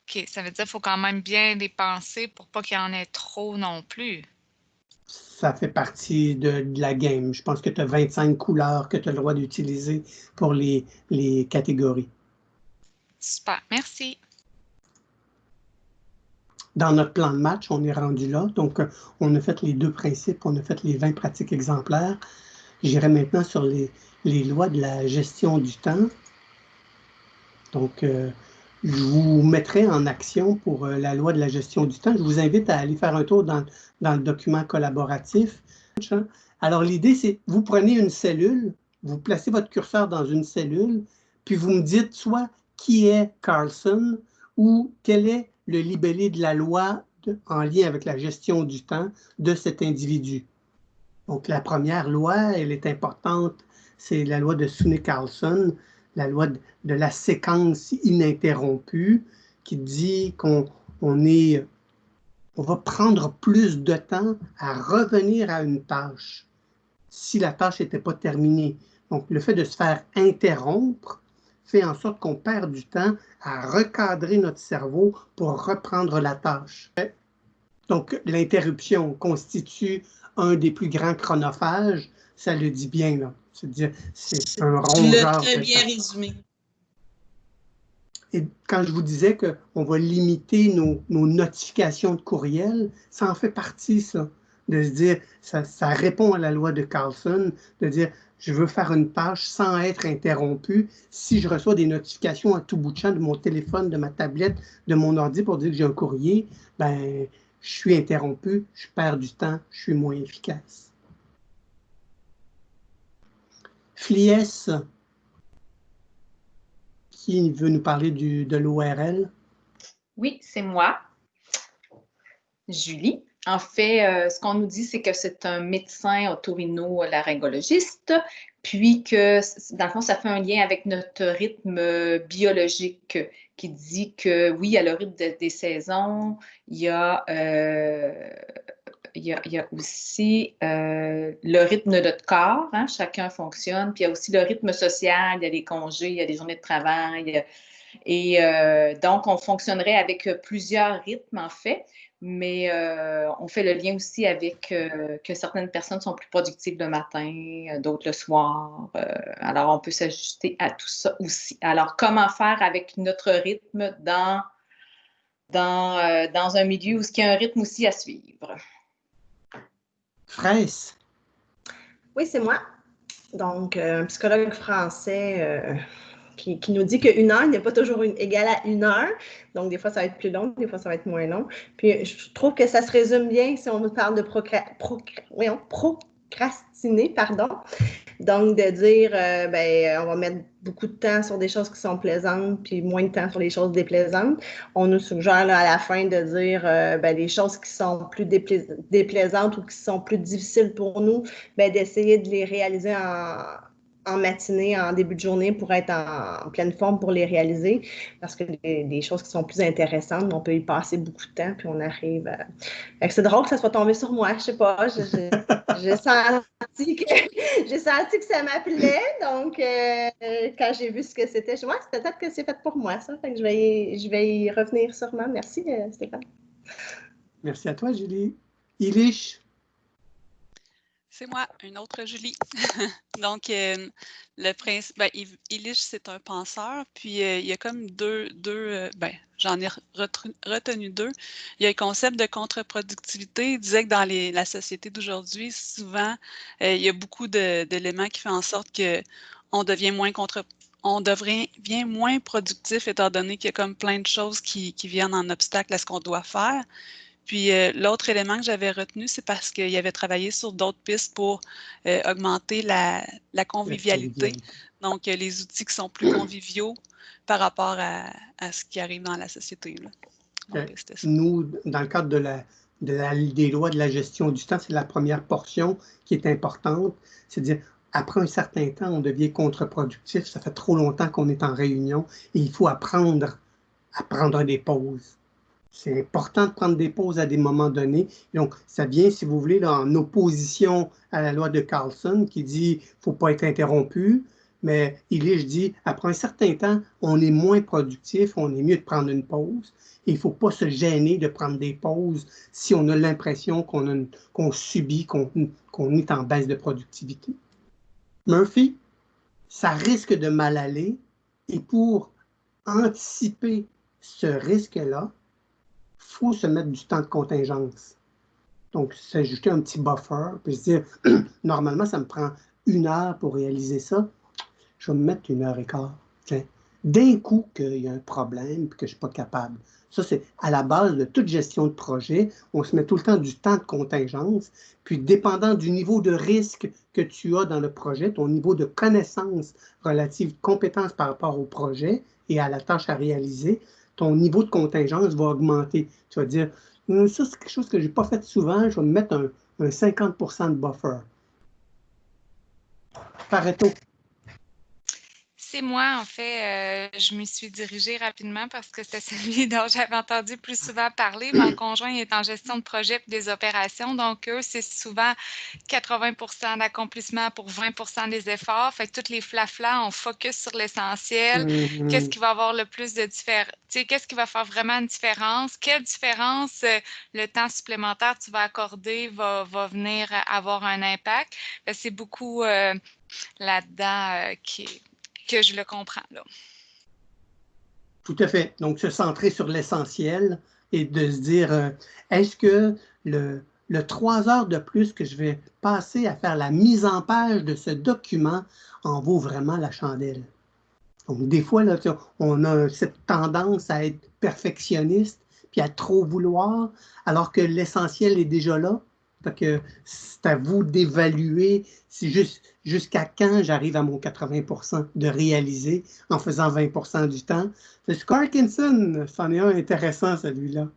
OK, ça veut dire qu'il faut quand même bien les penser pour pas qu'il y en ait trop non plus. Ça fait partie de, la game. Je pense que tu as 25 couleurs que tu as le droit d'utiliser pour les, les catégories. Super, merci. Dans notre plan de match, on est rendu là. Donc, on a fait les deux principes, on a fait les 20 pratiques exemplaires. J'irai maintenant sur les, lois de la gestion du temps. Donc, euh, je vous mettrai en action pour euh, la loi de la gestion du temps. Je vous invite à aller faire un tour dans, dans le document collaboratif. Alors, l'idée, c'est vous prenez une cellule, vous placez votre curseur dans une cellule, puis vous me dites soit qui est Carlson ou quel est le libellé de la loi en lien avec la gestion du temps de cet individu. Donc, la première loi, elle est importante, c'est la loi de Sune Carlson, la loi de, la séquence ininterrompue, qui dit qu'on on est, on va prendre plus de temps à revenir à une tâche si la tâche n'était pas terminée. Donc, le fait de se faire interrompre fait en sorte qu'on perd du temps à recadrer notre cerveau pour reprendre la tâche. Donc, l'interruption constitue un des plus grands chronophages, ça le dit bien, là. C'est-à-dire, c'est un rongeur. très bien résumé. Et quand je vous disais qu'on va limiter nos, nos, notifications de courriel, ça en fait partie, ça. De se dire, ça, ça répond à la loi de Carlson, de dire, je veux faire une tâche sans être interrompu. Si je reçois des notifications à tout bout de champ de mon téléphone, de ma tablette, de mon ordi pour dire que j'ai un courrier, ben, je suis interrompu, je perds du temps, je suis moins efficace. Flies, qui veut nous parler de l'ORL? Oui, c'est moi. Julie. en fait, ce qu'on nous dit, c'est que c'est un médecin otorino-laryngologiste, puis que, dans le fond, ça fait un lien avec notre rythme biologique qui dit que, oui, il y a le rythme des saisons, il y a il y a, aussi euh, le rythme de notre corps, hein, chacun fonctionne, puis il y a aussi le rythme social, il y a des congés, il y a des journées de travail. Et euh, donc, on fonctionnerait avec plusieurs rythmes, en fait, mais euh, on fait le lien aussi avec que certaines personnes sont plus productives le matin, d'autres le soir. alors, on peut s'ajuster à tout ça aussi. Alors, comment faire avec notre rythme dans, dans, dans un milieu où il y a un rythme aussi à suivre? Oui, c'est moi. Donc, euh, un psychologue français euh, qui, nous dit qu'une heure n'est pas toujours une, égale à une heure. Donc, des fois, ça va être plus long, des fois, ça va être moins long. Puis, je trouve que ça se résume bien si on nous parle de procrastiner, pardon. Donc, de dire, euh, ben, on va mettre beaucoup de temps sur des choses qui sont plaisantes, puis moins de temps sur les choses déplaisantes. On nous suggère à la fin de dire euh, ben, les choses qui sont plus déplaisantes ou qui sont plus difficiles pour nous, ben, d'essayer de les réaliser en, en matinée, en début de journée pour être en, pleine forme pour les réaliser. Parce que des choses qui sont plus intéressantes, on peut y passer beaucoup de temps, puis on arrive. À... C'est drôle que ça soit tombé sur moi, je sais pas. (laughs) J'ai senti, que, (laughs) senti que ça m'appelait. Donc, euh, quand j'ai vu ce que c'était, je me c'est peut-être que c'est fait pour moi, ça. Fait que je, vais y, je vais y revenir sûrement. Merci, euh, Stéphane. Merci à toi, Julie. Ilish, c'est moi, une autre Julie. (laughs) Donc, euh, le prince, ben, Illich, c'est un penseur, puis euh, il y a comme deux, deux euh, ben, j'en ai retenu deux. Il y a le concept de contre-productivité. Il disait que dans les, la société d'aujourd'hui, souvent, il y a beaucoup d'éléments qui font en sorte qu'on devient moins contre on devient moins productif étant donné qu'il y a comme plein de choses qui, qui viennent en obstacle à ce qu'on doit faire. Puis euh, l'autre élément que j'avais retenu, c'est parce qu'il avait travaillé sur d'autres pistes pour euh, augmenter la, convivialité. Donc, les outils qui sont plus (clears throat) conviviaux par rapport à, ce qui arrive dans la société. Nous, dans le cadre de la, des lois de la gestion du temps, c'est la première portion qui est importante. C'est-à-dire, après un certain temps, on devient contre-productif. Ça fait trop longtemps qu'on est en réunion et il faut apprendre à prendre des pauses c'est important de prendre des pauses à des moments donnés. Donc, ça vient, si vous voulez, en opposition à la loi de Carlson qui dit qu'il ne faut pas être interrompu. Mais il je dit, après un certain temps, on est moins productif, on est mieux de prendre une pause. il ne faut pas se gêner de prendre des pauses si on a l'impression qu'on subit, qu'on est en baisse de productivité. Murphy, ça risque de mal aller. Et pour anticiper ce risque-là, faut se mettre du temps de contingence. Donc, s'ajouter un petit buffer, puis se dire, (clears throat) normalement, ça me prend une heure pour réaliser ça. Je vais me mettre une heure et quart. D'un coup qu'il y a un problème et que je ne suis pas capable. Ça, c'est à la base de toute gestion de projet. On se met tout le temps du temps de contingence. Puis, dépendant du niveau de risque que tu as dans le projet, ton niveau de connaissance relative, compétence par rapport au projet et à la tâche à réaliser, ton niveau de contingence va augmenter. Tu vas dire, hum, ça, c'est quelque chose que je n'ai pas fait souvent, je vais me mettre un, un 50% de buffer. Pareto c'est moi, en fait, euh, je m'y suis dirigée rapidement parce que c'est (laughs) celui dont j'avais entendu plus souvent parler. Mon conjoint est en gestion de projet et des opérations, donc eux, c'est souvent 80 d'accomplissement pour 20% des efforts. Fait que toutes les flaflas, on focus sur l'essentiel. Qu'est-ce mm-hmm. qui va avoir le plus de différence? Qu'est-ce qui va faire vraiment une différence? Quelle différence euh, le temps supplémentaire tu vas accorder va, va venir avoir un impact? C'est beaucoup euh, là-dedans qui que je le comprends. Tout à fait. Donc, se centrer sur l'essentiel et de se dire, euh, est-ce que le, le trois heures de plus que je vais passer à faire la mise en page de ce document en vaut vraiment la chandelle? Donc, des fois, là, on a cette tendance à être perfectionniste puis à trop vouloir, alors que l'essentiel est déjà là. que c'est à vous d'évaluer si juste jusqu'à quand j'arrive à mon 80% de réaliser en faisant 20% du temps? C'est Scarkinson, c'en est un intéressant celui-là.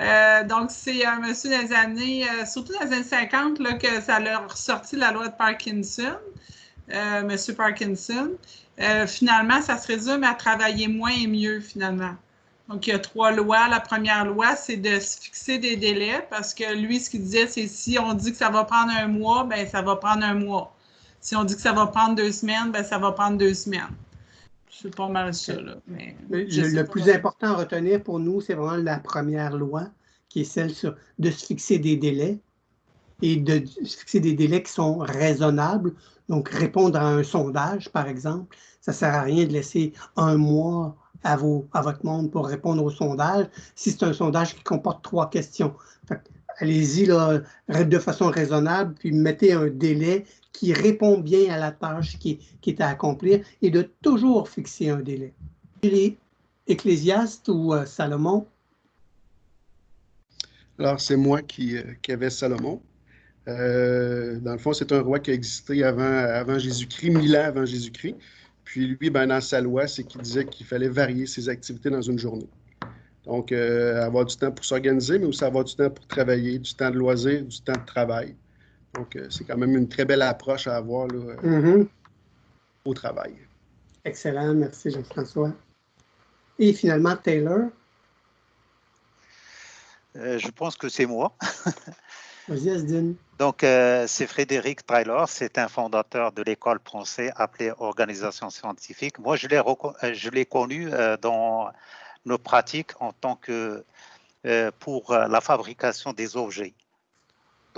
Euh, donc, c'est un monsieur des années, euh, surtout dans les années 50, là, que ça leur a ressorti la loi de Parkinson, euh, monsieur Parkinson. finalement, ça se résume à travailler moins et mieux, finalement. Donc, il y a trois lois. La première loi, c'est de se fixer des délais parce que lui, ce qu'il disait, c'est si on dit que ça va prendre un mois, ben ça va prendre un mois. Si on dit que ça va prendre deux semaines, ben ça va prendre deux semaines. C'est pas mal ça. Là, mais le, plus important à retenir pour nous, c'est vraiment la première loi, qui est celle de se fixer des délais et de se fixer des délais qui sont raisonnables. Donc, répondre à un sondage, par exemple, ça ne sert à rien de laisser un mois à, vos, à votre monde pour répondre au sondage si c'est un sondage qui comporte trois questions. Allez-y de façon raisonnable, puis mettez un délai qui répond bien à la tâche qui, est à accomplir et de toujours fixer un délai. Les ou euh, Salomon? Alors, c'est moi qui, euh, qui, avais Salomon. Euh, dans le fond, c'est un roi qui a existé avant, avant Jésus-Christ, mille ans avant Jésus-Christ. Puis lui, ben, dans sa loi, c'est qu'il disait qu'il fallait varier ses activités dans une journée. Donc, avoir du temps pour s'organiser, mais aussi avoir du temps pour travailler, du temps de loisir, du temps de travail. Donc, euh, c'est quand même une très belle approche à avoir là, mm-hmm. au travail. Excellent, merci Jean-François. Et finalement, Taylor? Euh, je pense que c'est moi. (laughs) Vas-y, Asdine. Donc, euh, c'est Frédéric Taylor, c'est un fondateur de l'école française appelée Organisation scientifique. Moi, je l'ai connu dans nos pratiques en tant que pour la fabrication des objets.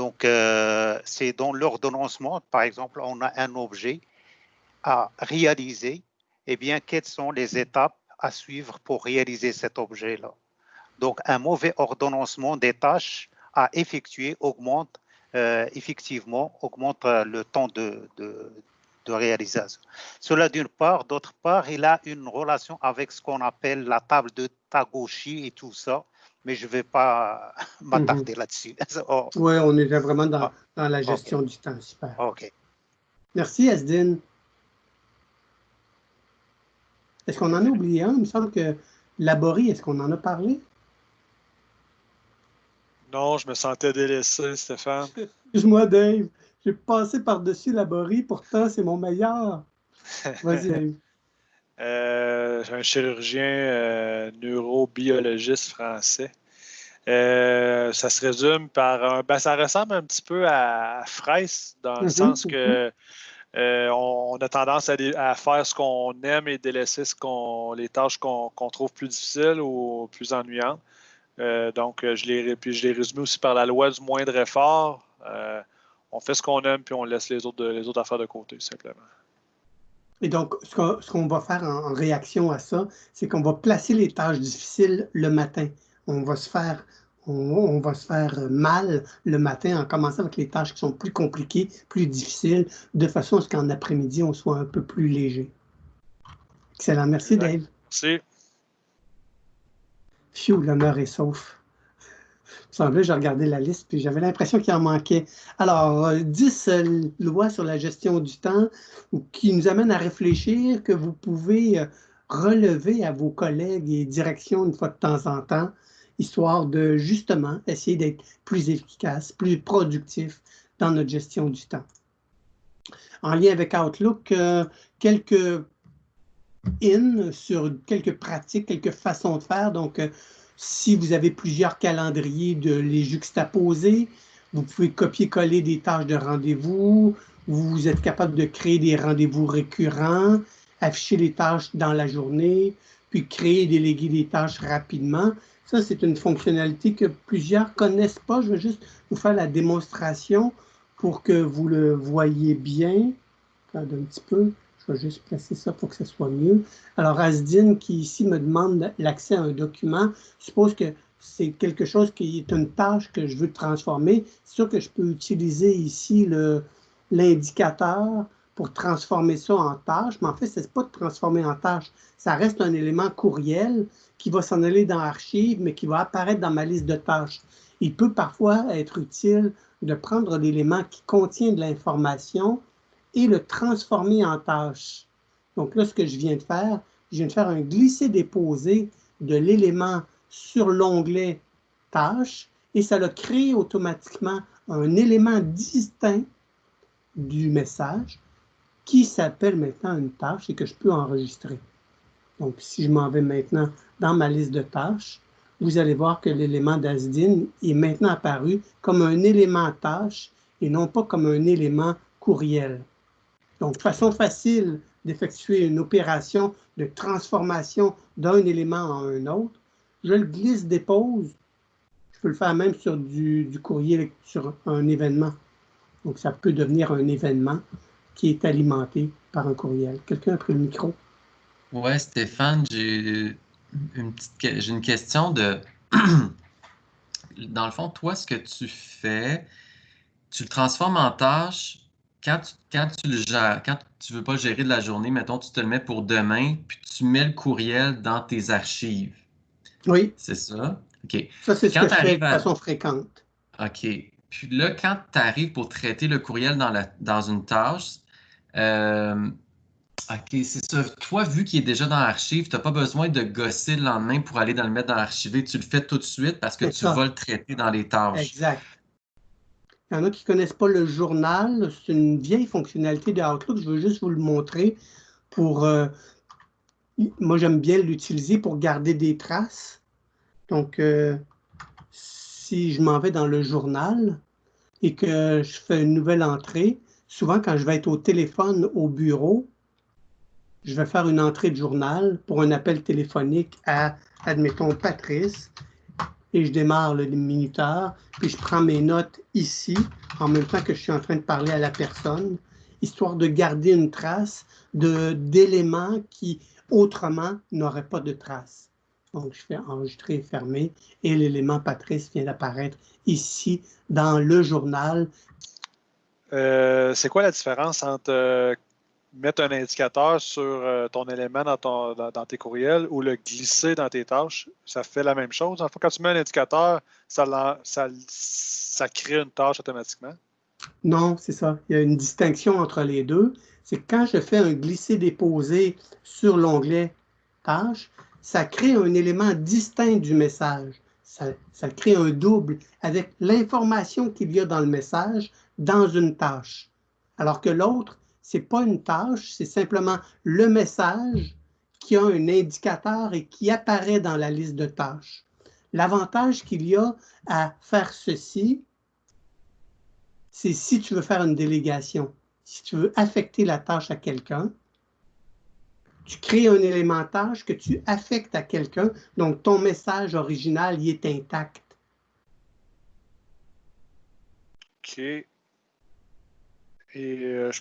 Donc, euh, c'est dans l'ordonnancement, par exemple, on a un objet à réaliser, eh bien, quelles sont les étapes à suivre pour réaliser cet objet-là? Donc, un mauvais ordonnancement des tâches à effectuer augmente euh, effectivement augmente euh, le temps de, de, de réalisation. Cela d'une part. D'autre part, il a une relation avec ce qu'on appelle la table de Tagoshi et tout ça mais je ne vais pas (laughs) m'attarder mhm. là-dessus. (laughs) Oh. Oui, on est vraiment dans, ah, la gestion du temps. Super. OK. Merci, Asdine. Est-ce qu'on en a oublié un? Il me semble que Labori, est-ce qu'on en a parlé? Non, je me sentais délaissé, Stéphane. (laughs) Excuse-moi, Dave. J'ai passé par-dessus Labori, pourtant, c'est mon meilleur. Vas-y, Dave. Euh, un chirurgien euh, neurobiologiste français. Euh, ça se résume par un. Ben, ça ressemble un petit peu à Fraisse, dans le mhm, sens que mhm. on, a tendance à, faire ce qu'on aime et délaisser ce qu'on, les tâches qu'on, trouve plus difficiles ou plus ennuyantes. donc, je l'ai, puis je l'ai résumé aussi par la loi du moindre effort. on fait ce qu'on aime, puis on laisse les autres, les autres affaires de côté, simplement. Et donc, ce qu'on va faire en, réaction à ça, c'est qu'on va placer les tâches difficiles le matin. On va se faire on, va se faire mal le matin en commençant avec les tâches qui sont plus compliquées, plus difficiles, de façon à ce qu'en après-midi, on soit un peu plus léger. Excellent. Merci, Dave. Merci. Phew, l'honneur est sauf semblait, j'ai regardé la liste, puis j'avais l'impression qu'il en manquait. Alors, 10 euh, euh, lois sur la gestion du temps qui nous amènent à réfléchir, que vous pouvez euh, relever à vos collègues et directions une fois de temps en temps, histoire de justement essayer d'être plus efficace, plus productif dans notre gestion du temps. En lien avec Outlook, quelques in sur quelques pratiques, quelques façons de faire. Donc, si vous avez plusieurs calendriers, de les juxtaposer. Vous pouvez copier-coller des tâches de rendez-vous. Vous êtes capable de créer des rendez-vous récurrents, afficher les tâches dans la journée, puis créer et déléguer des tâches rapidement. Ça, c'est une fonctionnalité que plusieurs connaissent pas. Je vais juste vous faire la démonstration pour que vous le voyez bien. Regarde un petit peu. Je vais juste placer ça pour que ce soit mieux. Alors, Asdine, qui ici me demande l'accès à un document, suppose que c'est quelque chose qui est une tâche que je veux transformer. C'est sûr que je peux utiliser ici l'indicateur pour transformer ça en tâche, mais en fait, ce n'est pas de transformer en tâche. Ça reste un élément courriel qui va s'en aller dans Archive, mais qui va apparaître dans ma liste de tâches. Il peut parfois être utile de prendre l'élément qui contient de l'information et le transformer en tâche. Donc là, ce que je viens de faire, je viens de faire un glisser-déposer de l'élément sur l'onglet tâche et ça a créé automatiquement un élément distinct du message qui s'appelle maintenant une tâche et que je peux enregistrer. Donc, si je m'en vais maintenant dans ma liste de tâches, vous allez voir que l'élément d'ASDIN est maintenant apparu comme un élément tâche et non pas comme un élément courriel. Donc, façon facile d'effectuer une opération de transformation d'un élément en un autre, je le glisse, dépose. Je peux le faire même sur du, courrier, sur un événement. Donc, ça peut devenir un événement qui est alimenté par un courriel. Quelqu'un a pris le micro? Ouais, Stéphane, j'ai une petite j'ai une question de (clears throat) dans le fond, toi, ce que tu fais, tu le transformes en tâche quand tu, quand tu le gères, quand tu ne veux pas gérer de la journée, mettons, tu te le mets pour demain, puis tu mets le courriel dans tes archives. Oui. C'est ça? OK. Ça, c'est ce que je fais de façon fréquente. OK. Puis là, quand tu arrives pour traiter le courriel dans, la, dans une tâche, euh, OK, c'est ça. Toi, vu qu'il est déjà dans l'archive, tu n'as pas besoin de gosser le lendemain pour aller dans le mettre dans l'archivé. Tu le fais tout de suite parce que tu vas le traiter dans les tâches. Exact. Il y en a qui ne connaissent pas le journal. C'est une vieille fonctionnalité de Outlook. Je veux juste vous le montrer pour. Euh, moi, j'aime bien l'utiliser pour garder des traces. Donc, euh, si je m'en vais dans le journal et que je fais une nouvelle entrée, souvent quand je vais être au téléphone au bureau, je vais faire une entrée de journal pour un appel téléphonique à, admettons, Patrice, et je démarre le minuteur, puis je prends mes notes ici, en même temps que je suis en train de parler à la personne, histoire de garder une trace d'éléments qui, autrement, n'auraient pas de trace. Donc, je fais enregistrer fermer, et l'élément Patrice vient d'apparaître ici dans le journal. Euh, c'est quoi la différence entre euh, mettre un indicateur sur euh, ton élément dans, ton, dans, tes courriels ou le glisser dans tes tâches, ça fait la même chose. En fait, quand tu mets un indicateur, ça, crée une tâche automatiquement. Non, c'est ça. Il y a une distinction entre les deux. C'est que quand je fais un glisser-déposer sur l'onglet Tâche, ça crée un élément distinct du message. Ça, ça crée un double avec l'information qu'il y a dans le message dans une tâche. Alors que l'autre, ce n'est pas une tâche, c'est simplement le message qui a un indicateur et qui apparaît dans la liste de tâches. L'avantage qu'il y a à faire ceci, c'est si tu veux faire une délégation, si tu veux affecter la tâche à quelqu'un, tu crées un élément tâche que tu affectes à quelqu'un, donc ton message original y est intact. OK. Et euh,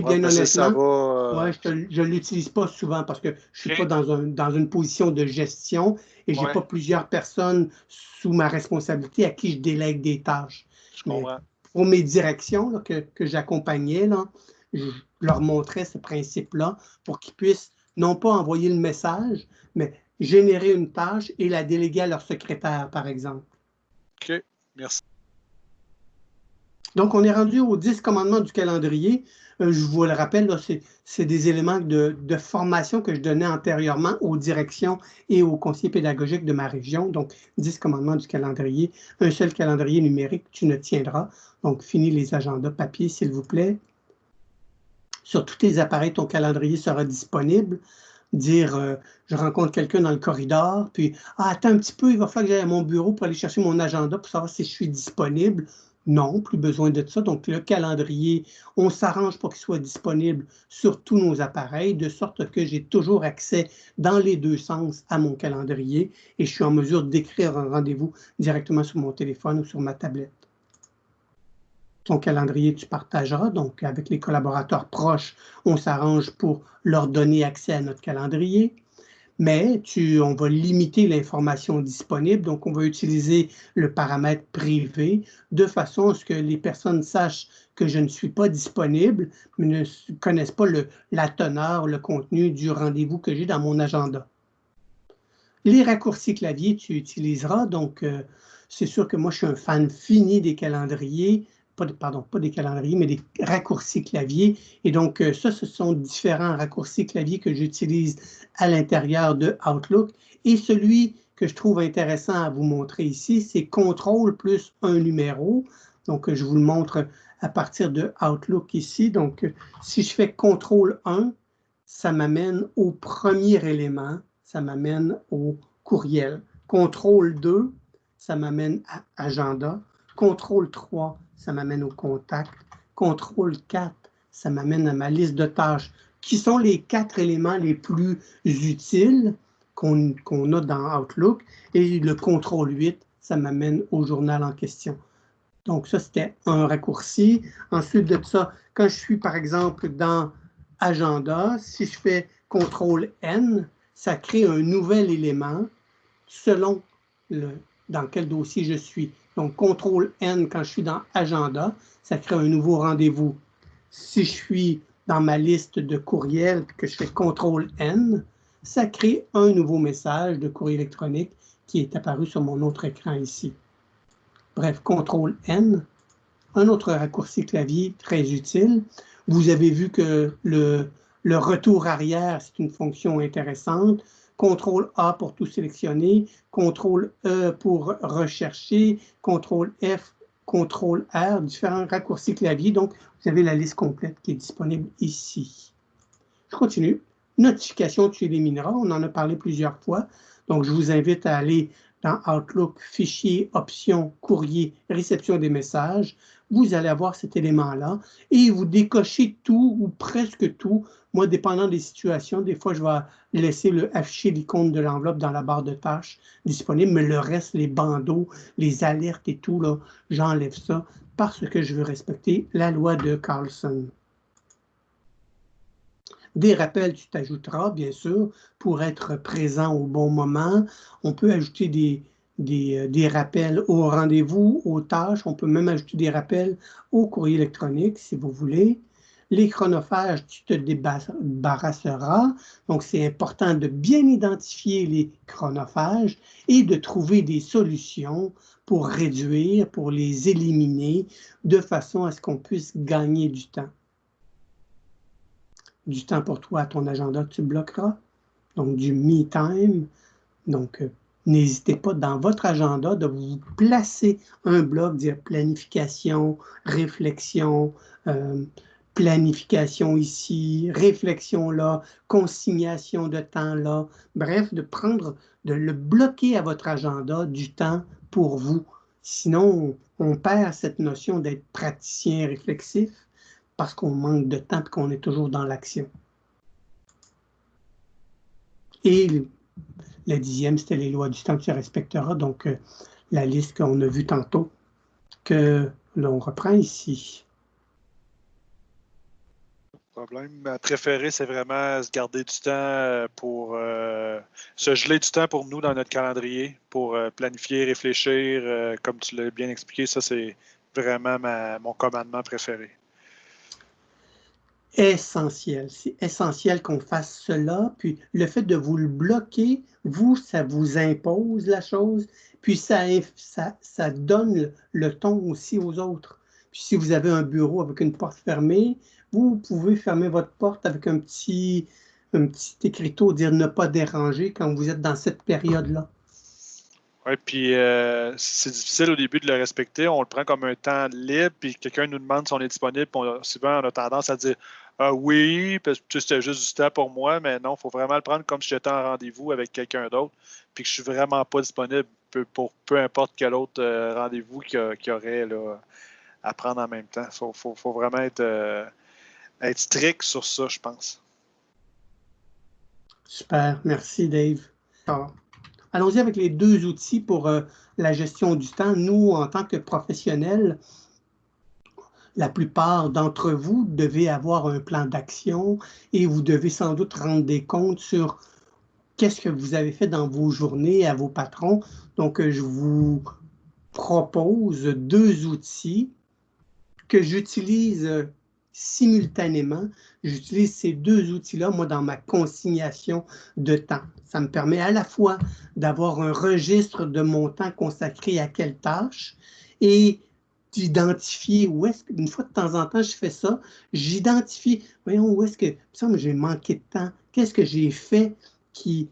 bien honnêtement. Euh, je ne l'utilise pas souvent parce que je ne suis pas dans, une position de gestion et je n'ai pas plusieurs personnes sous ma responsabilité à qui je délègue des tâches. pour mes directions que, j'accompagnais, je leur montrais ce principe-là pour qu'ils puissent non pas envoyer le message, mais générer une tâche et la déléguer à leur secrétaire, par exemple. OK, merci. Donc, on est rendu aux 10 commandements du calendrier. Euh, je vous le rappelle, c'est des éléments de, formation que je donnais antérieurement aux directions et aux conseillers pédagogiques de ma région. Donc, 10 commandements du calendrier. Un seul calendrier numérique, tu ne tiendras. Donc, finis les agendas papier, s'il vous plaît. Sur tous tes appareils, ton calendrier sera disponible dire euh, je rencontre quelqu'un dans le corridor, puis ah, attends un petit peu, il va falloir que j'aille à mon bureau pour aller chercher mon agenda pour savoir si je suis disponible. Non, plus besoin de ça. Donc, le calendrier, on s'arrange pour qu'il soit disponible sur tous nos appareils, de sorte que j'ai toujours accès dans les deux sens à mon calendrier et je suis en mesure d'écrire un rendez-vous directement sur mon téléphone ou sur ma tablette. Ton calendrier, tu partageras. Donc, avec les collaborateurs proches, on s'arrange pour leur donner accès à notre calendrier mais tu, on va limiter l'information disponible. Donc, on va utiliser le paramètre privé de façon à ce que les personnes sachent que je ne suis pas disponible, mais ne connaissent pas le, la teneur, le contenu du rendez-vous que j'ai dans mon agenda. Les raccourcis clavier, tu utiliseras. Donc, euh, c'est sûr que moi, je suis un fan fini des calendriers pas, pardon, pas des calendriers, mais des raccourcis clavier. Et donc, euh, ça, ce sont différents raccourcis clavier que j'utilise à l'intérieur de Outlook. Et celui que je trouve intéressant à vous montrer ici, c'est contrôle plus un numéro. Donc, je vous le montre à partir de Outlook ici. Donc, si je fais contrôle 1, ça m'amène au premier élément, ça m'amène au courriel. Contrôle 2, ça m'amène à agenda. Contrôle 3, ça m'amène au contact. Contrôle 4, ça m'amène à ma liste de tâches, qui sont les quatre éléments les plus utiles qu'on a dans Outlook? Et le contrôle 8, ça m'amène au journal en question. Donc, ça, c'était un raccourci. Ensuite de ça, quand je suis, par exemple, dans Agenda, si je fais contrôle N, ça crée un nouvel élément selon dans quel dossier je suis. Donc, contrôle N, quand je suis dans Agenda, ça crée un nouveau rendez-vous. Si je suis dans ma liste de courriels que je fais contrôle N, ça crée un nouveau message de courrier électronique qui est apparu sur mon autre écran ici. Bref, contrôle N. Un autre raccourci clavier très utile. Vous avez vu que le, le retour arrière, c'est une fonction intéressante. CTRL A pour tout sélectionner, CTRL E pour rechercher, CTRL F, CTRL R, différents raccourcis clavier. Donc, vous avez la liste complète qui est disponible ici. Je continue. Notification, tu élimineras. On en a parlé plusieurs fois. Donc, je vous invite à aller dans Outlook, Fichier, Options, Courrier, Réception des messages. Vous allez avoir cet élément-là et vous décochez tout ou presque tout. Moi, dépendant des situations, des fois, je vais laisser le, afficher l'icône de l'enveloppe dans la barre de tâches disponible, mais le reste, les bandeaux, les alertes et tout, j'enlève ça parce que je veux respecter la loi de Carlson. Des rappels, tu t'ajouteras, bien sûr, pour être présent au bon moment. On peut ajouter des, des, euh, rappels au rendez-vous, aux tâches. On peut même ajouter des rappels au courrier électronique, si vous voulez. Les chronophages, tu te débarrasseras. Donc, c'est important de bien identifier les chronophages et de trouver des solutions pour réduire, pour les éliminer, de façon à ce qu'on puisse gagner du temps du temps pour toi ton agenda tu bloqueras, donc du me time. Donc, euh, n'hésitez pas dans votre agenda de vous placer un bloc, dire planification, réflexion, euh, planification ici, réflexion là, consignation de temps là. Bref, de prendre, de le bloquer à votre agenda du temps pour vous. Sinon, on perd cette notion d'être praticien réflexif parce qu'on manque de temps et qu'on est toujours dans l'action. Et le, dixième, c'était les lois du temps que tu respecteras, donc euh, la liste qu'on a vue tantôt, que l'on reprend ici. Problème. Ma préférée, c'est vraiment se garder du temps euh, pour euh, se geler du temps pour nous dans notre calendrier, pour planifier, réfléchir. comme tu l'as bien expliqué, ça, c'est vraiment mon commandement préféré essentiel. C'est essentiel qu'on fasse cela. Puis le fait de vous le bloquer, vous, ça vous impose la chose. Puis ça, ça, ça donne le, ton aussi aux autres. Puis si vous avez un bureau avec une porte fermée, vous pouvez fermer votre porte avec un petit, un petit écriteau, dire ne pas déranger quand vous êtes dans cette période-là. Oui, puis euh, c'est difficile au début de le respecter. On le prend comme un temps libre, puis quelqu'un nous demande si on est disponible. Puis souvent, on a tendance à dire ah oui, parce que c'était juste du temps pour moi, mais non, il faut vraiment le prendre comme si j'étais en rendez-vous avec quelqu'un d'autre, puis que je suis vraiment pas disponible pour peu importe quel autre euh, rendez-vous qu'il y, aurait à prendre en même temps. Il faut, vraiment être, euh, être strict sur ça, je pense. Super, merci Dave. Allons-y avec les deux outils pour euh, la gestion du temps. Nous, en tant que professionnels, la plupart d'entre vous devez avoir un plan d'action et vous devez sans doute rendre des comptes sur qu'est-ce que vous avez fait dans vos journées à vos patrons. Donc, je vous propose deux outils que j'utilise simultanément. J'utilise ces deux outils-là, moi, dans ma consignation de temps. Ça me permet à la fois d'avoir un registre de mon temps consacré à quelle tâche et d'identifier où est-ce une fois de temps en temps, je fais ça, j'identifie, voyons, où est-ce que, ça, j'ai manqué de temps, qu'est-ce que j'ai fait qui,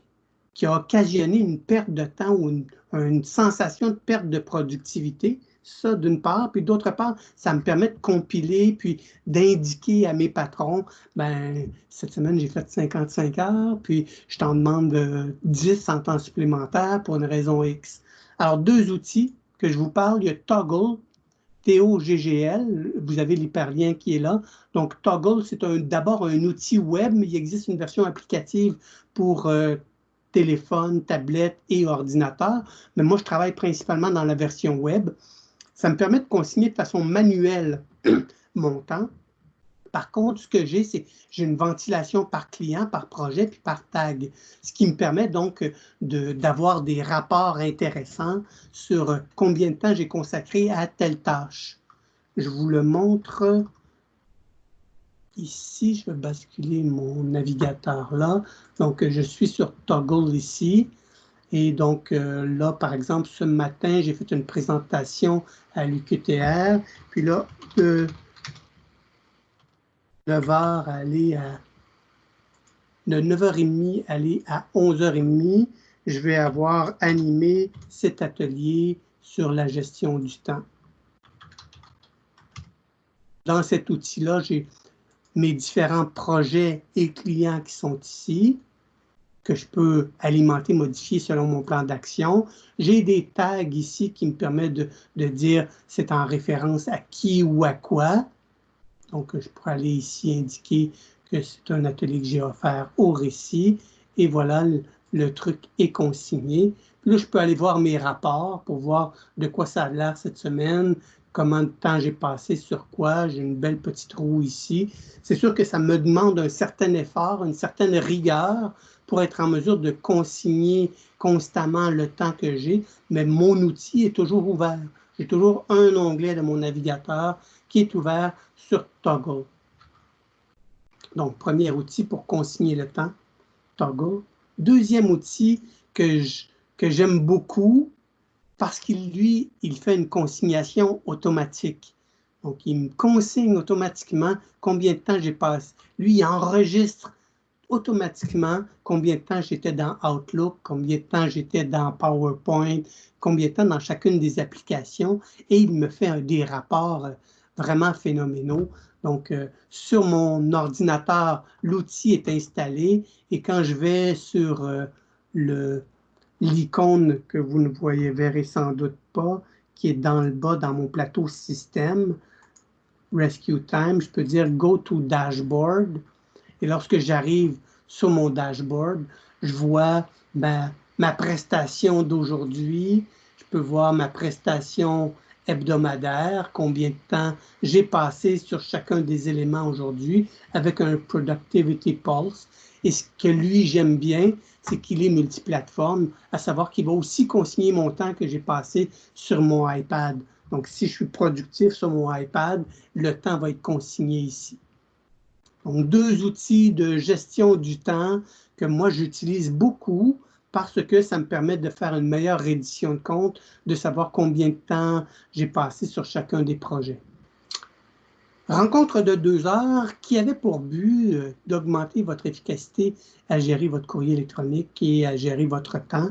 qui a occasionné une perte de temps ou une, sensation de perte de productivité? Ça, d'une part. Puis d'autre part, ça me permet de compiler puis d'indiquer à mes patrons, ben cette semaine, j'ai fait 55 heures, puis je t'en demande 10 en temps supplémentaire pour une raison X. Alors, deux outils que je vous parle, il y a Toggle, T-O-G-G-L, vous avez l'hyperlien qui est là. Donc, Toggle, c'est d'abord un outil web, mais il existe une version applicative pour euh, téléphone, tablette et ordinateur. Mais moi, je travaille principalement dans la version web. Ça me permet de consigner de façon manuelle (clears throat) mon temps. Par contre, ce que j'ai, c'est j'ai une ventilation par client, par projet, puis par tag, ce qui me permet donc d'avoir des rapports intéressants sur combien de temps j'ai consacré à telle tâche. Je vous le montre ici. Je vais basculer mon navigateur là. Donc, je suis sur Toggle ici. Et donc euh, là, par exemple, ce matin, j'ai fait une présentation à l'UQTR. Puis là, 9h aller à de 9h30 aller à 11h30, je vais avoir animé cet atelier sur la gestion du temps. Dans cet outil-là, j'ai mes différents projets et clients qui sont ici, que je peux alimenter, modifier selon mon plan d'action. J'ai des tags ici qui me permettent de, de dire c'est en référence à qui ou à quoi. Donc, je pourrais aller ici indiquer que c'est un atelier que j'ai offert au récit. Et voilà, le, truc est consigné. Puis là, je peux aller voir mes rapports pour voir de quoi ça a l'air cette semaine, comment de temps j'ai passé sur quoi. J'ai une belle petite roue ici. C'est sûr que ça me demande un certain effort, une certaine rigueur pour être en mesure de consigner constamment le temps que j'ai, mais mon outil est toujours ouvert. J'ai toujours un onglet de mon navigateur qui est ouvert sur Toggle. Donc, premier outil pour consigner le temps, Toggle. Deuxième outil que j'aime beaucoup parce qu'il, lui, il fait une consignation automatique. Donc, il me consigne automatiquement combien de temps j'ai passé. Lui, il enregistre automatiquement combien de temps j'étais dans Outlook, combien de temps j'étais dans PowerPoint, combien de temps dans chacune des applications, et il me fait des rapports vraiment phénoménaux. Donc, euh, sur mon ordinateur, l'outil est installé et quand je vais sur euh, l'icône que vous ne voyez, verrez sans doute pas, qui est dans le bas dans mon plateau système, Rescue Time, je peux dire Go to Dashboard. Et lorsque j'arrive sur mon dashboard, je vois ma prestation d'aujourd'hui, je peux voir ma prestation hebdomadaire, combien de temps j'ai passé sur chacun des éléments aujourd'hui avec un Productivity Pulse. Et ce que lui, j'aime bien, c'est qu'il est multiplateforme, à savoir qu'il va aussi consigner mon temps que j'ai passé sur mon iPad. Donc, si je suis productif sur mon iPad, le temps va être consigné ici. Donc, deux outils de gestion du temps que moi, j'utilise beaucoup parce que ça me permet de faire une meilleure reddition de compte, de savoir combien de temps j'ai passé sur chacun des projets. Rencontre de deux heures qui avait pour but euh, d'augmenter votre efficacité à gérer votre courrier électronique et à gérer votre temps.